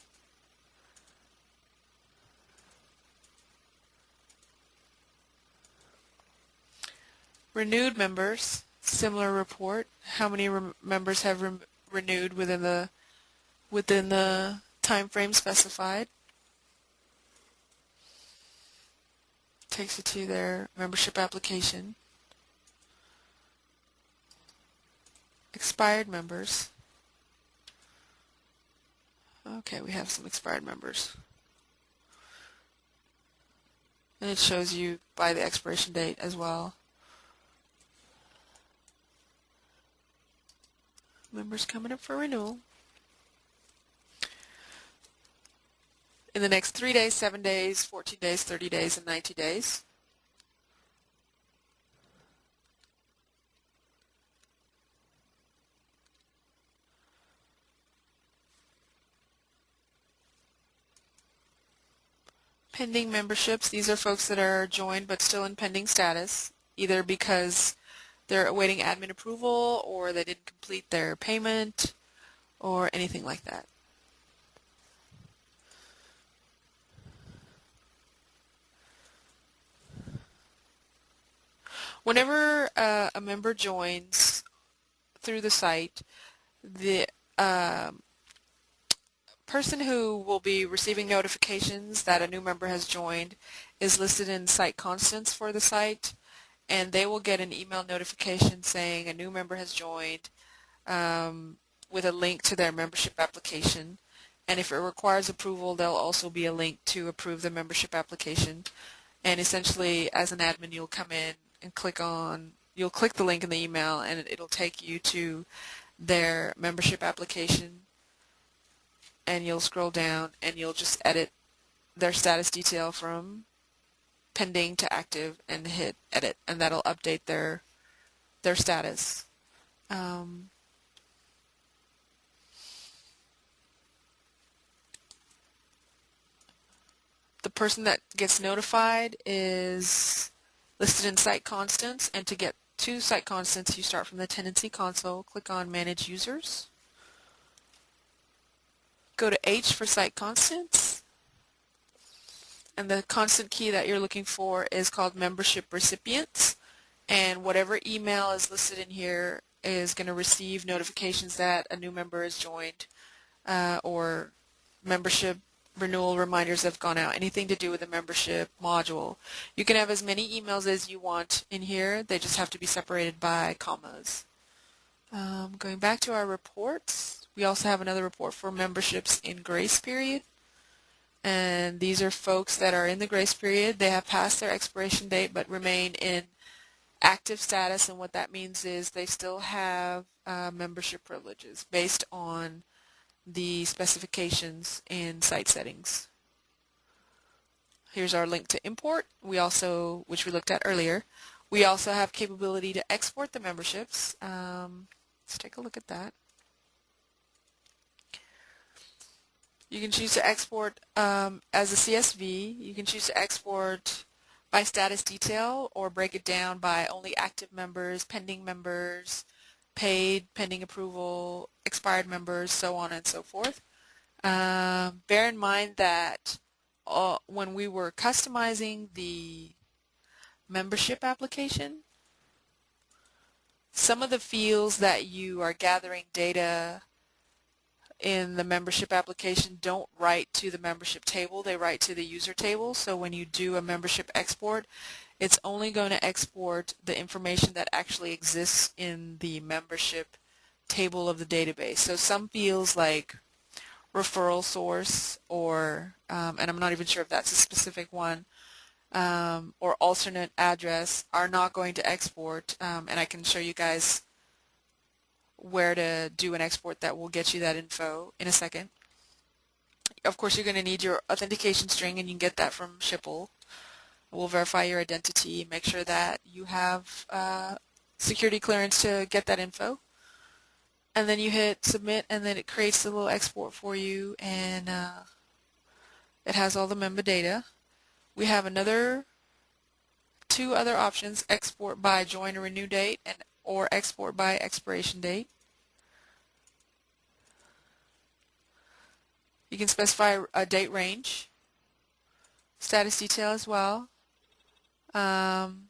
Renewed members, similar report. How many members have renewed within the within the time frame specified? Takes you to their membership application. Expired members. Okay, we have some expired members. And it shows you by the expiration date as well. Members coming up for renewal. in the next 3 days, 7 days, 14 days, 30 days, and 90 days. Pending memberships, these are folks that are joined but still in pending status, either because they're awaiting admin approval or they didn't complete their payment or anything like that. Whenever uh, a member joins through the site, the um, person who will be receiving notifications that a new member has joined is listed in site constants for the site and they will get an email notification saying a new member has joined um, with a link to their membership application. And if it requires approval there'll also be a link to approve the membership application. And essentially as an admin you'll come in and click on you'll click the link in the email and it'll take you to their membership application. And you'll scroll down and you'll just edit their status detail from pending to active and hit edit and that'll update their their status. Um, the person that gets notified is listed in site constants and to get to site constants you start from the tendenci console click on manage users go to H for site constants. And the constant key that you're looking for is called membership recipients. And whatever email is listed in here is going to receive notifications that a new member has joined uh, or membership renewal reminders have gone out, anything to do with the membership module. You can have as many emails as you want in here. They just have to be separated by commas. Um, going back to our reports, we also have another report for memberships in grace period. And these are folks that are in the grace period. They have passed their expiration date but remain in active status. And what that means is they still have uh, membership privileges based on the specifications in site settings. Here's our link to import. We also, which we looked at earlier, we also have capability to export the memberships. Um, let's take a look at that. You can choose to export um, as a CSV. You can choose to export by status detail or break it down by only active members, pending members, paid, pending approval, expired members, so on and so forth. Um, bear in mind that uh, when we were customizing the membership application, some of the fields that you are gathering data in the membership application don't write to the membership table, they write to the user table. So when you do a membership export, it's only going to export the information that actually exists in the membership table of the database. So some fields like referral source or, um, and I'm not even sure if that's a specific one, um, or alternate address are not going to export, um, and I can show you guys where to do an export that will get you that info in a second. Of course, you're going to need your authentication string, and you can get that from Schipul. We'll verify your identity, make sure that you have uh, security clearance to get that info. And then you hit submit, and then it creates the little export for you, and uh, it has all the member data. We have another two other options, export by join or renew date and or export by expiration date. You can specify a date range, status detail as well, um,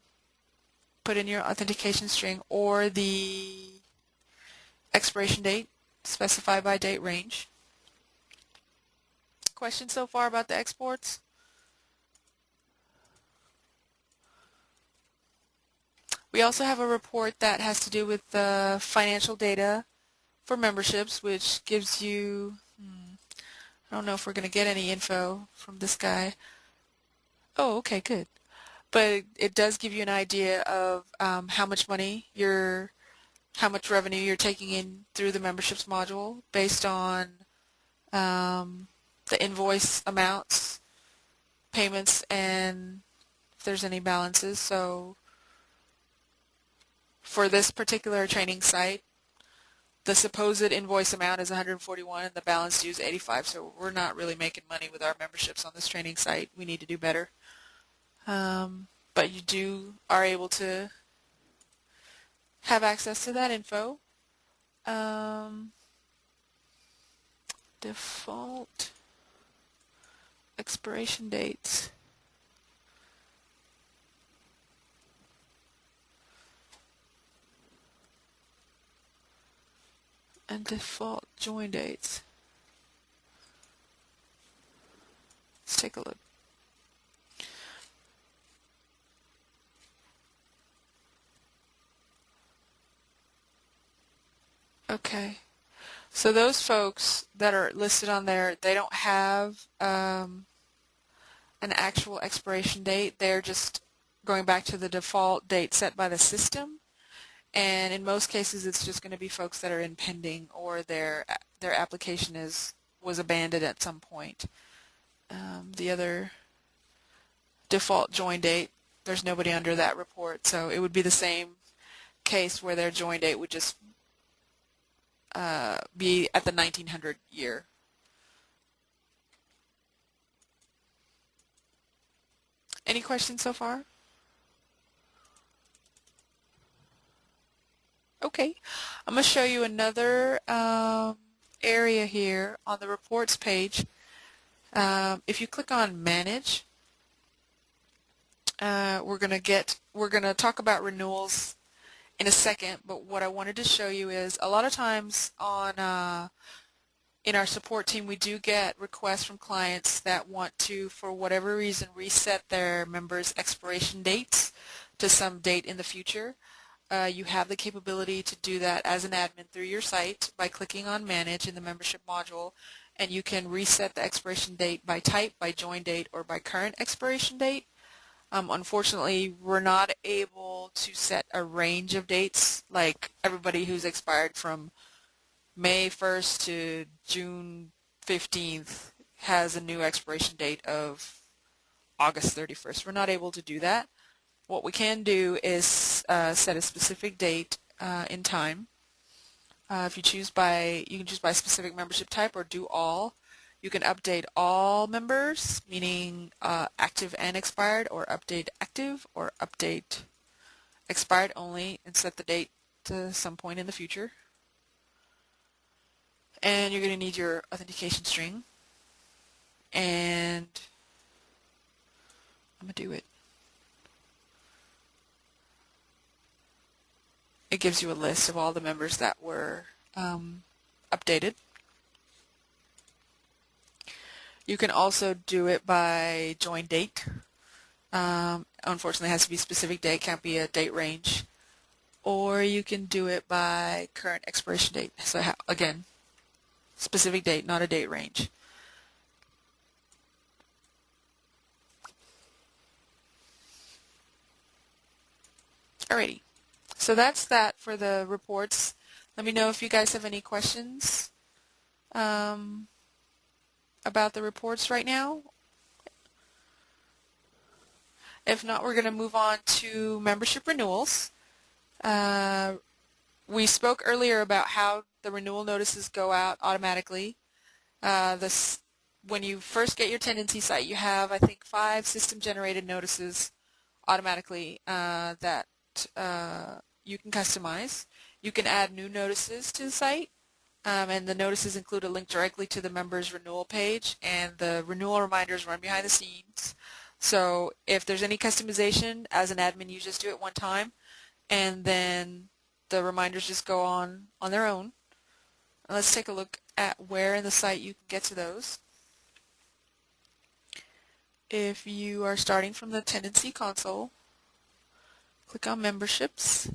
put in your authentication string or the expiration date specify by date range. Questions so far about the exports? We also have a report that has to do with the financial data for memberships, which gives you, hmm, I don't know if we're going to get any info from this guy. Oh, okay, good. But it does give you an idea of um, how much money you're, how much revenue you're taking in through the memberships module based on um, the invoice amounts, payments, and if there's any balances. So for this particular training site, the supposed invoice amount is 141 and the balance due is 85 so we're not really making money with our memberships on this training site. We need to do better. Um, but you do are able to have access to that info. Um, default expiration dates and default join dates. Let's take a look. Okay. So those folks that are listed on there, they don't have um, an actual expiration date. They're just going back to the default date set by the system and in most cases it's just going to be folks that are in pending or their their application is was abandoned at some point. Um, the other default join date, there's nobody under that report, so it would be the same case where their join date would just uh, be at the 1900 year. Any questions so far? Okay, I'm going to show you another um, area here on the reports page. Um, if you click on manage, uh, we're going to get we're going to talk about renewals in a second, but what I wanted to show you is a lot of times on uh, in our support team we do get requests from clients that want to, for whatever reason, reset their members' expiration dates to some date in the future. Uh, you have the capability to do that as an admin through your site by clicking on Manage in the membership module and you can reset the expiration date by type, by join date, or by current expiration date. Um, unfortunately, we're not able to set a range of dates like everybody who's expired from May 1st to June 15th has a new expiration date of August 31st. We're not able to do that. What we can do is uh, set a specific date uh, in time. Uh, if you choose by, you can choose by specific membership type or do all. You can update all members, meaning uh, active and expired, or update active, or update expired only, and set the date to some point in the future. And you're going to need your authentication string. And I'm going to do it. It gives you a list of all the members that were um, updated. You can also do it by join date. Um, unfortunately, it has to be a specific date, can't be a date range. Or you can do it by current expiration date. So again, specific date, not a date range. Alrighty. So that's that for the reports. Let me know if you guys have any questions um, about the reports right now. If not, we're going to move on to membership renewals. Uh, we spoke earlier about how the renewal notices go out automatically. Uh, this, when you first get your tendenci site, you have, I think, five system-generated notices automatically uh, that uh, you can customize. You can add new notices to the site, um, and the notices include a link directly to the member's renewal page, and the renewal reminders run behind the scenes. So if there's any customization, as an admin, you just do it one time, and then the reminders just go on on their own. let's take a look at where in the site you can get to those. If you are starting from the Tendenci console, click on Memberships,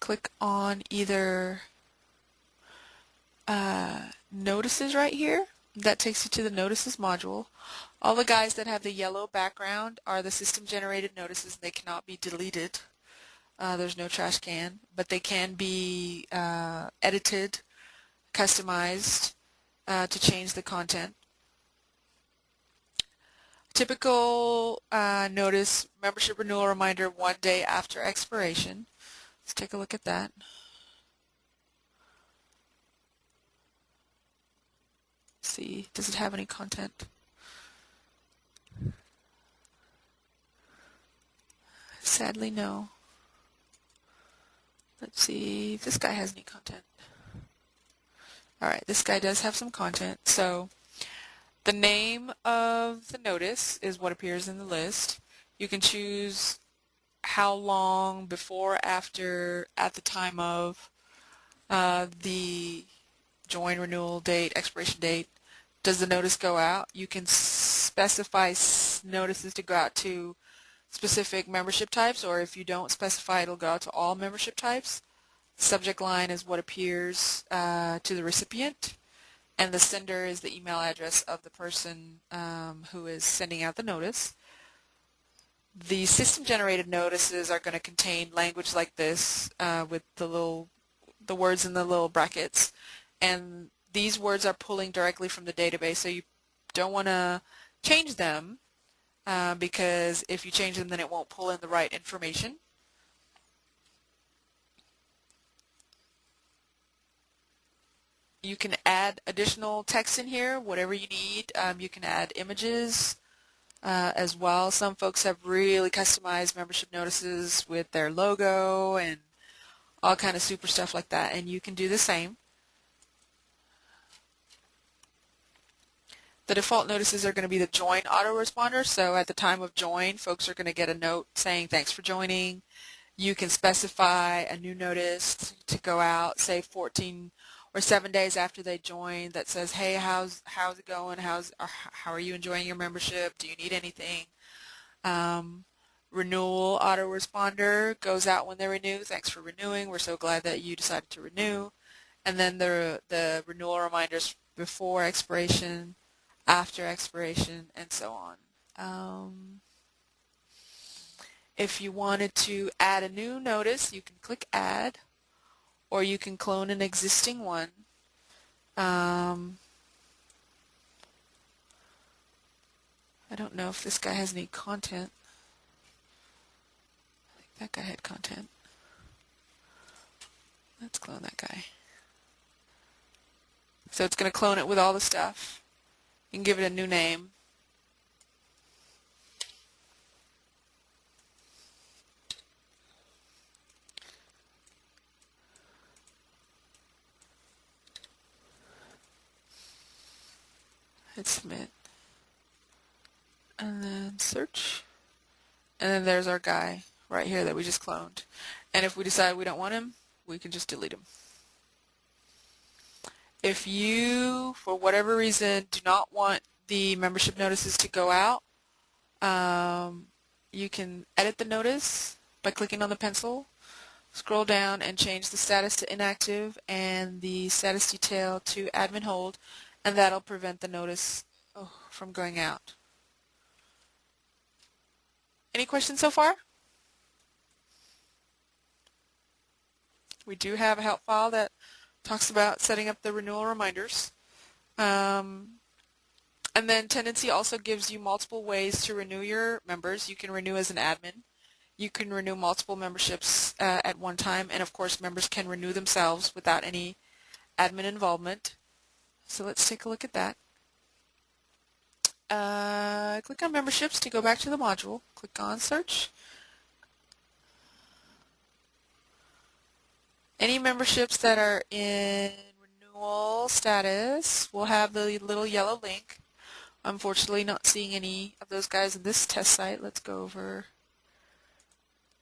click on either uh, notices right here. That takes you to the notices module. All the guys that have the yellow background are the system generated notices. They cannot be deleted. Uh, there's no trash can, but they can be uh, edited, customized, uh, to change the content. Typical uh, notice membership renewal reminder one day after expiration. Let's take a look at that. see, does it have any content? Sadly, no. Let's see if this guy has any content. Alright, this guy does have some content. So the name of the notice is what appears in the list. You can choose how long before, after, at the time of uh, the join renewal date, expiration date, does the notice go out. You can specify notices to go out to specific membership types or if you don't specify it'll go out to all membership types. Subject line is what appears uh, to the recipient and the sender is the email address of the person um, who is sending out the notice. The system-generated notices are going to contain language like this uh, with the little the words in the little brackets and these words are pulling directly from the database so you don't want to change them uh, because if you change them then it won't pull in the right information. You can add additional text in here, whatever you need. Um, you can add images uh, as well. Some folks have really customized membership notices with their logo and all kind of super stuff like that, and you can do the same. The default notices are going to be the join autoresponder. So at the time of join, folks are going to get a note saying thanks for joining. You can specify a new notice to go out, say 14 or seven days after they join that says, hey, how's how's it going? How's how are you enjoying your membership? Do you need anything? Um, renewal autoresponder goes out when they renew. Thanks for renewing. We're so glad that you decided to renew. And then the the renewal reminders before expiration after expiration, and so on. Um, if you wanted to add a new notice, you can click Add, or you can clone an existing one. Um, I don't know if this guy has any content. I think that guy had content. Let's clone that guy. So it's going to clone it with all the stuff and give it a new name. Hit submit. And then search. And then there's our guy right here that we just cloned. And if we decide we don't want him, we can just delete him. If you, for whatever reason, do not want the membership notices to go out, um, you can edit the notice by clicking on the pencil, scroll down and change the status to inactive and the status detail to admin hold, and that'll prevent the notice oh, from going out. Any questions so far? We do have a help file that talks about setting up the renewal reminders. Um, and then Tendenci also gives you multiple ways to renew your members. You can renew as an admin. You can renew multiple memberships uh, at one time. And of course, members can renew themselves without any admin involvement. So let's take a look at that. Uh, click on memberships to go back to the module. Click on search. Any memberships that are in renewal status will have the little yellow link. Unfortunately, not seeing any of those guys in this test site. Let's go over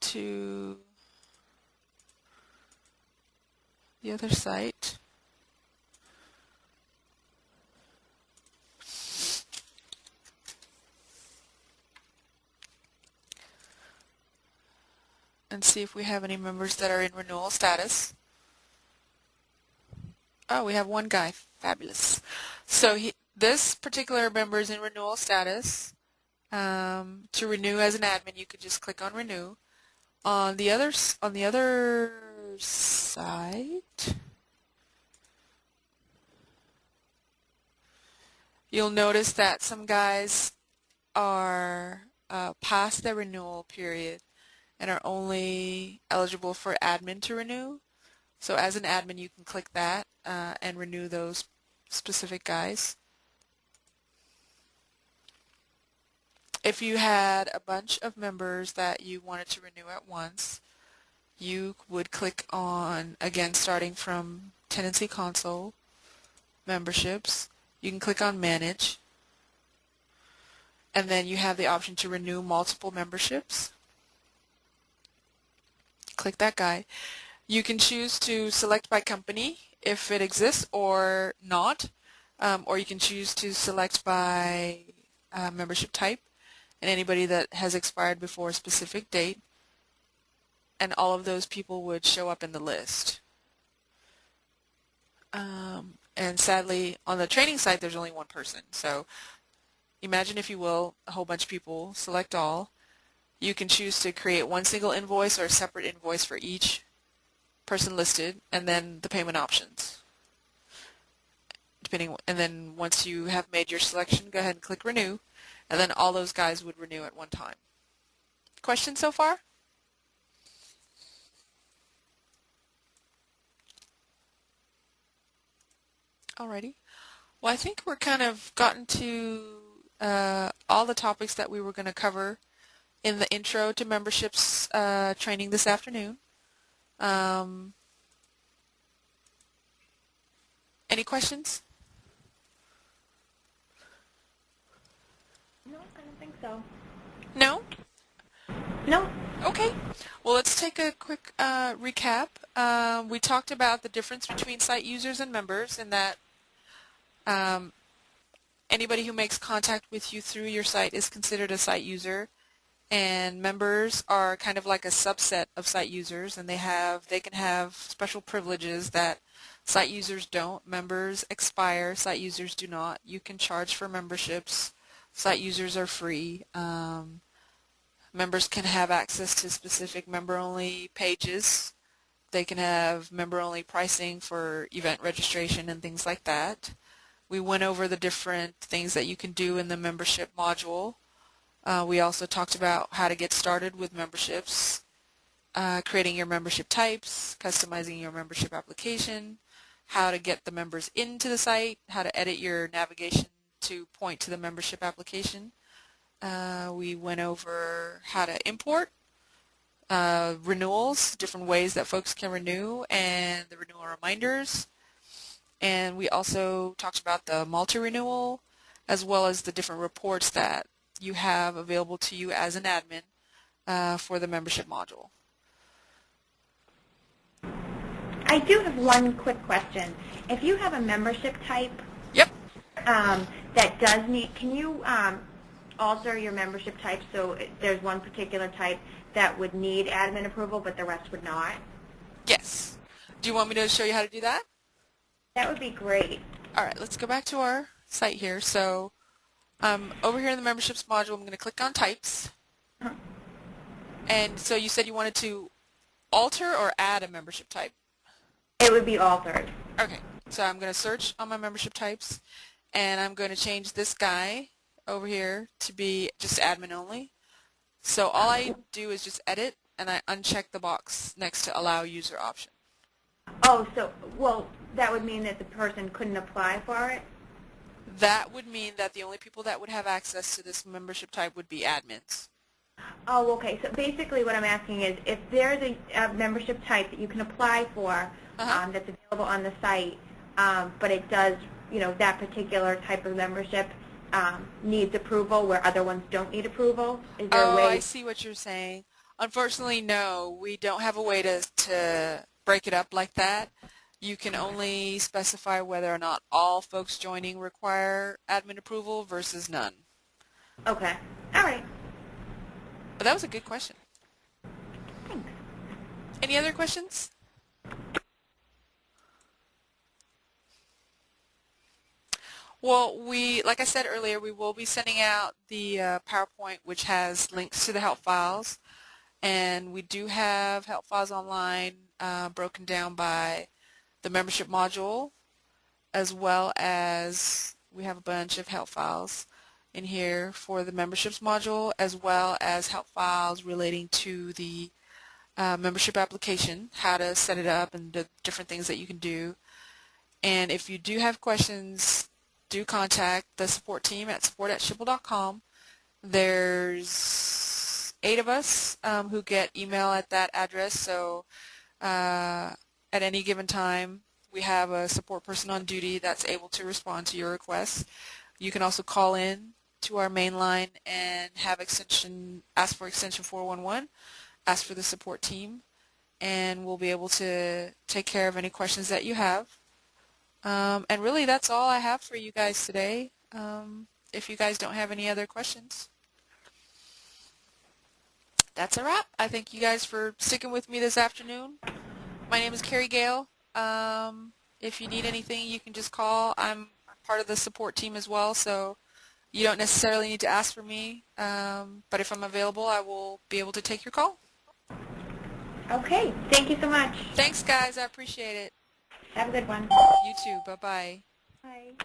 to the other site. And see if we have any members that are in renewal status. Oh, we have one guy. Fabulous. So he, this particular member is in renewal status. Um, to renew as an admin, you could just click on renew. On the other on the other side, you'll notice that some guys are uh, past their renewal period and are only eligible for admin to renew. So as an admin, you can click that uh, and renew those specific guys. If you had a bunch of members that you wanted to renew at once, you would click on, again, starting from Tendenci Console, Memberships. You can click on Manage, and then you have the option to renew multiple memberships. Click that guy. You can choose to select by company if it exists or not, um, or you can choose to select by uh, membership type and anybody that has expired before a specific date, and all of those people would show up in the list. Um, and sadly, on the training site, there's only one person, so imagine, if you will, a whole bunch of people, select all. You can choose to create one single invoice or a separate invoice for each person listed, and then the payment options. Depending, and then once you have made your selection, go ahead and click Renew, and then all those guys would renew at one time. Questions so far? Alrighty. Well, I think we're kind of gotten to uh, all the topics that we were going to cover in the intro to memberships uh, training this afternoon. Um, any questions? No, I don't think so. No? No. Okay. Well, let's take a quick uh, recap. Um, we talked about the difference between site users and members and that um, anybody who makes contact with you through your site is considered a site user and members are kind of like a subset of site users and they have they can have special privileges that site users don't. Members expire site users do not. You can charge for memberships. Site users are free. Um, members can have access to specific member only pages. They can have member only pricing for event registration and things like that. We went over the different things that you can do in the membership module. Uh, we also talked about how to get started with memberships, uh, creating your membership types, customizing your membership application, how to get the members into the site, how to edit your navigation to point to the membership application. Uh, we went over how to import uh, renewals, different ways that folks can renew, and the renewal reminders. And we also talked about the multi-renewal as well as the different reports that you have available to you as an admin uh, for the membership module. I do have one quick question. If you have a membership type yep. um, that does need, can you um, alter your membership type so there's one particular type that would need admin approval but the rest would not? Yes. Do you want me to show you how to do that? That would be great. All right, let's go back to our site here. So um, over here in the memberships module, I'm going to click on types. And so you said you wanted to alter or add a membership type? It would be altered. Okay, so I'm going to search on my membership types, and I'm going to change this guy over here to be just admin only. So all I do is just edit, and I uncheck the box next to allow user option. Oh, so, well, that would mean that the person couldn't apply for it? That would mean that the only people that would have access to this membership type would be admins. Oh, okay. So basically what I'm asking is if there's a, a membership type that you can apply for uh -huh. um, that's available on the site, um, but it does, you know, that particular type of membership um, needs approval where other ones don't need approval? Is there oh, a way? Oh, I see what you're saying. Unfortunately, no. We don't have a way to, to break it up like that. You can only specify whether or not all folks joining require admin approval versus none. Okay. All right. But that was a good question. Thanks. Any other questions? Well, we, like I said earlier, we will be sending out the uh, PowerPoint which has links to the help files. And we do have help files online uh, broken down by the membership module as well as We have a bunch of help files in here for the memberships module as well as help files relating to the uh, membership application, how to set it up and the different things that you can do. And if you do have questions, do contact the support team at support at schipul.com. There's eight of us um, who get email at that address, so uh, at any given time we have a support person on duty that's able to respond to your requests. You can also call in to our main line and have extension, ask for extension 411, ask for the support team, and we'll be able to take care of any questions that you have. Um, and really that's all I have for you guys today. Um, if you guys don't have any other questions. That's a wrap. I thank you guys for sticking with me this afternoon. My name is Carrie Gale. Um, if you need anything, you can just call. I'm part of the support team as well, so you don't necessarily need to ask for me. Um, but if I'm available, I will be able to take your call. Okay. Thank you so much. Thanks, guys. I appreciate it. Have a good one. You too. Bye-bye. Bye.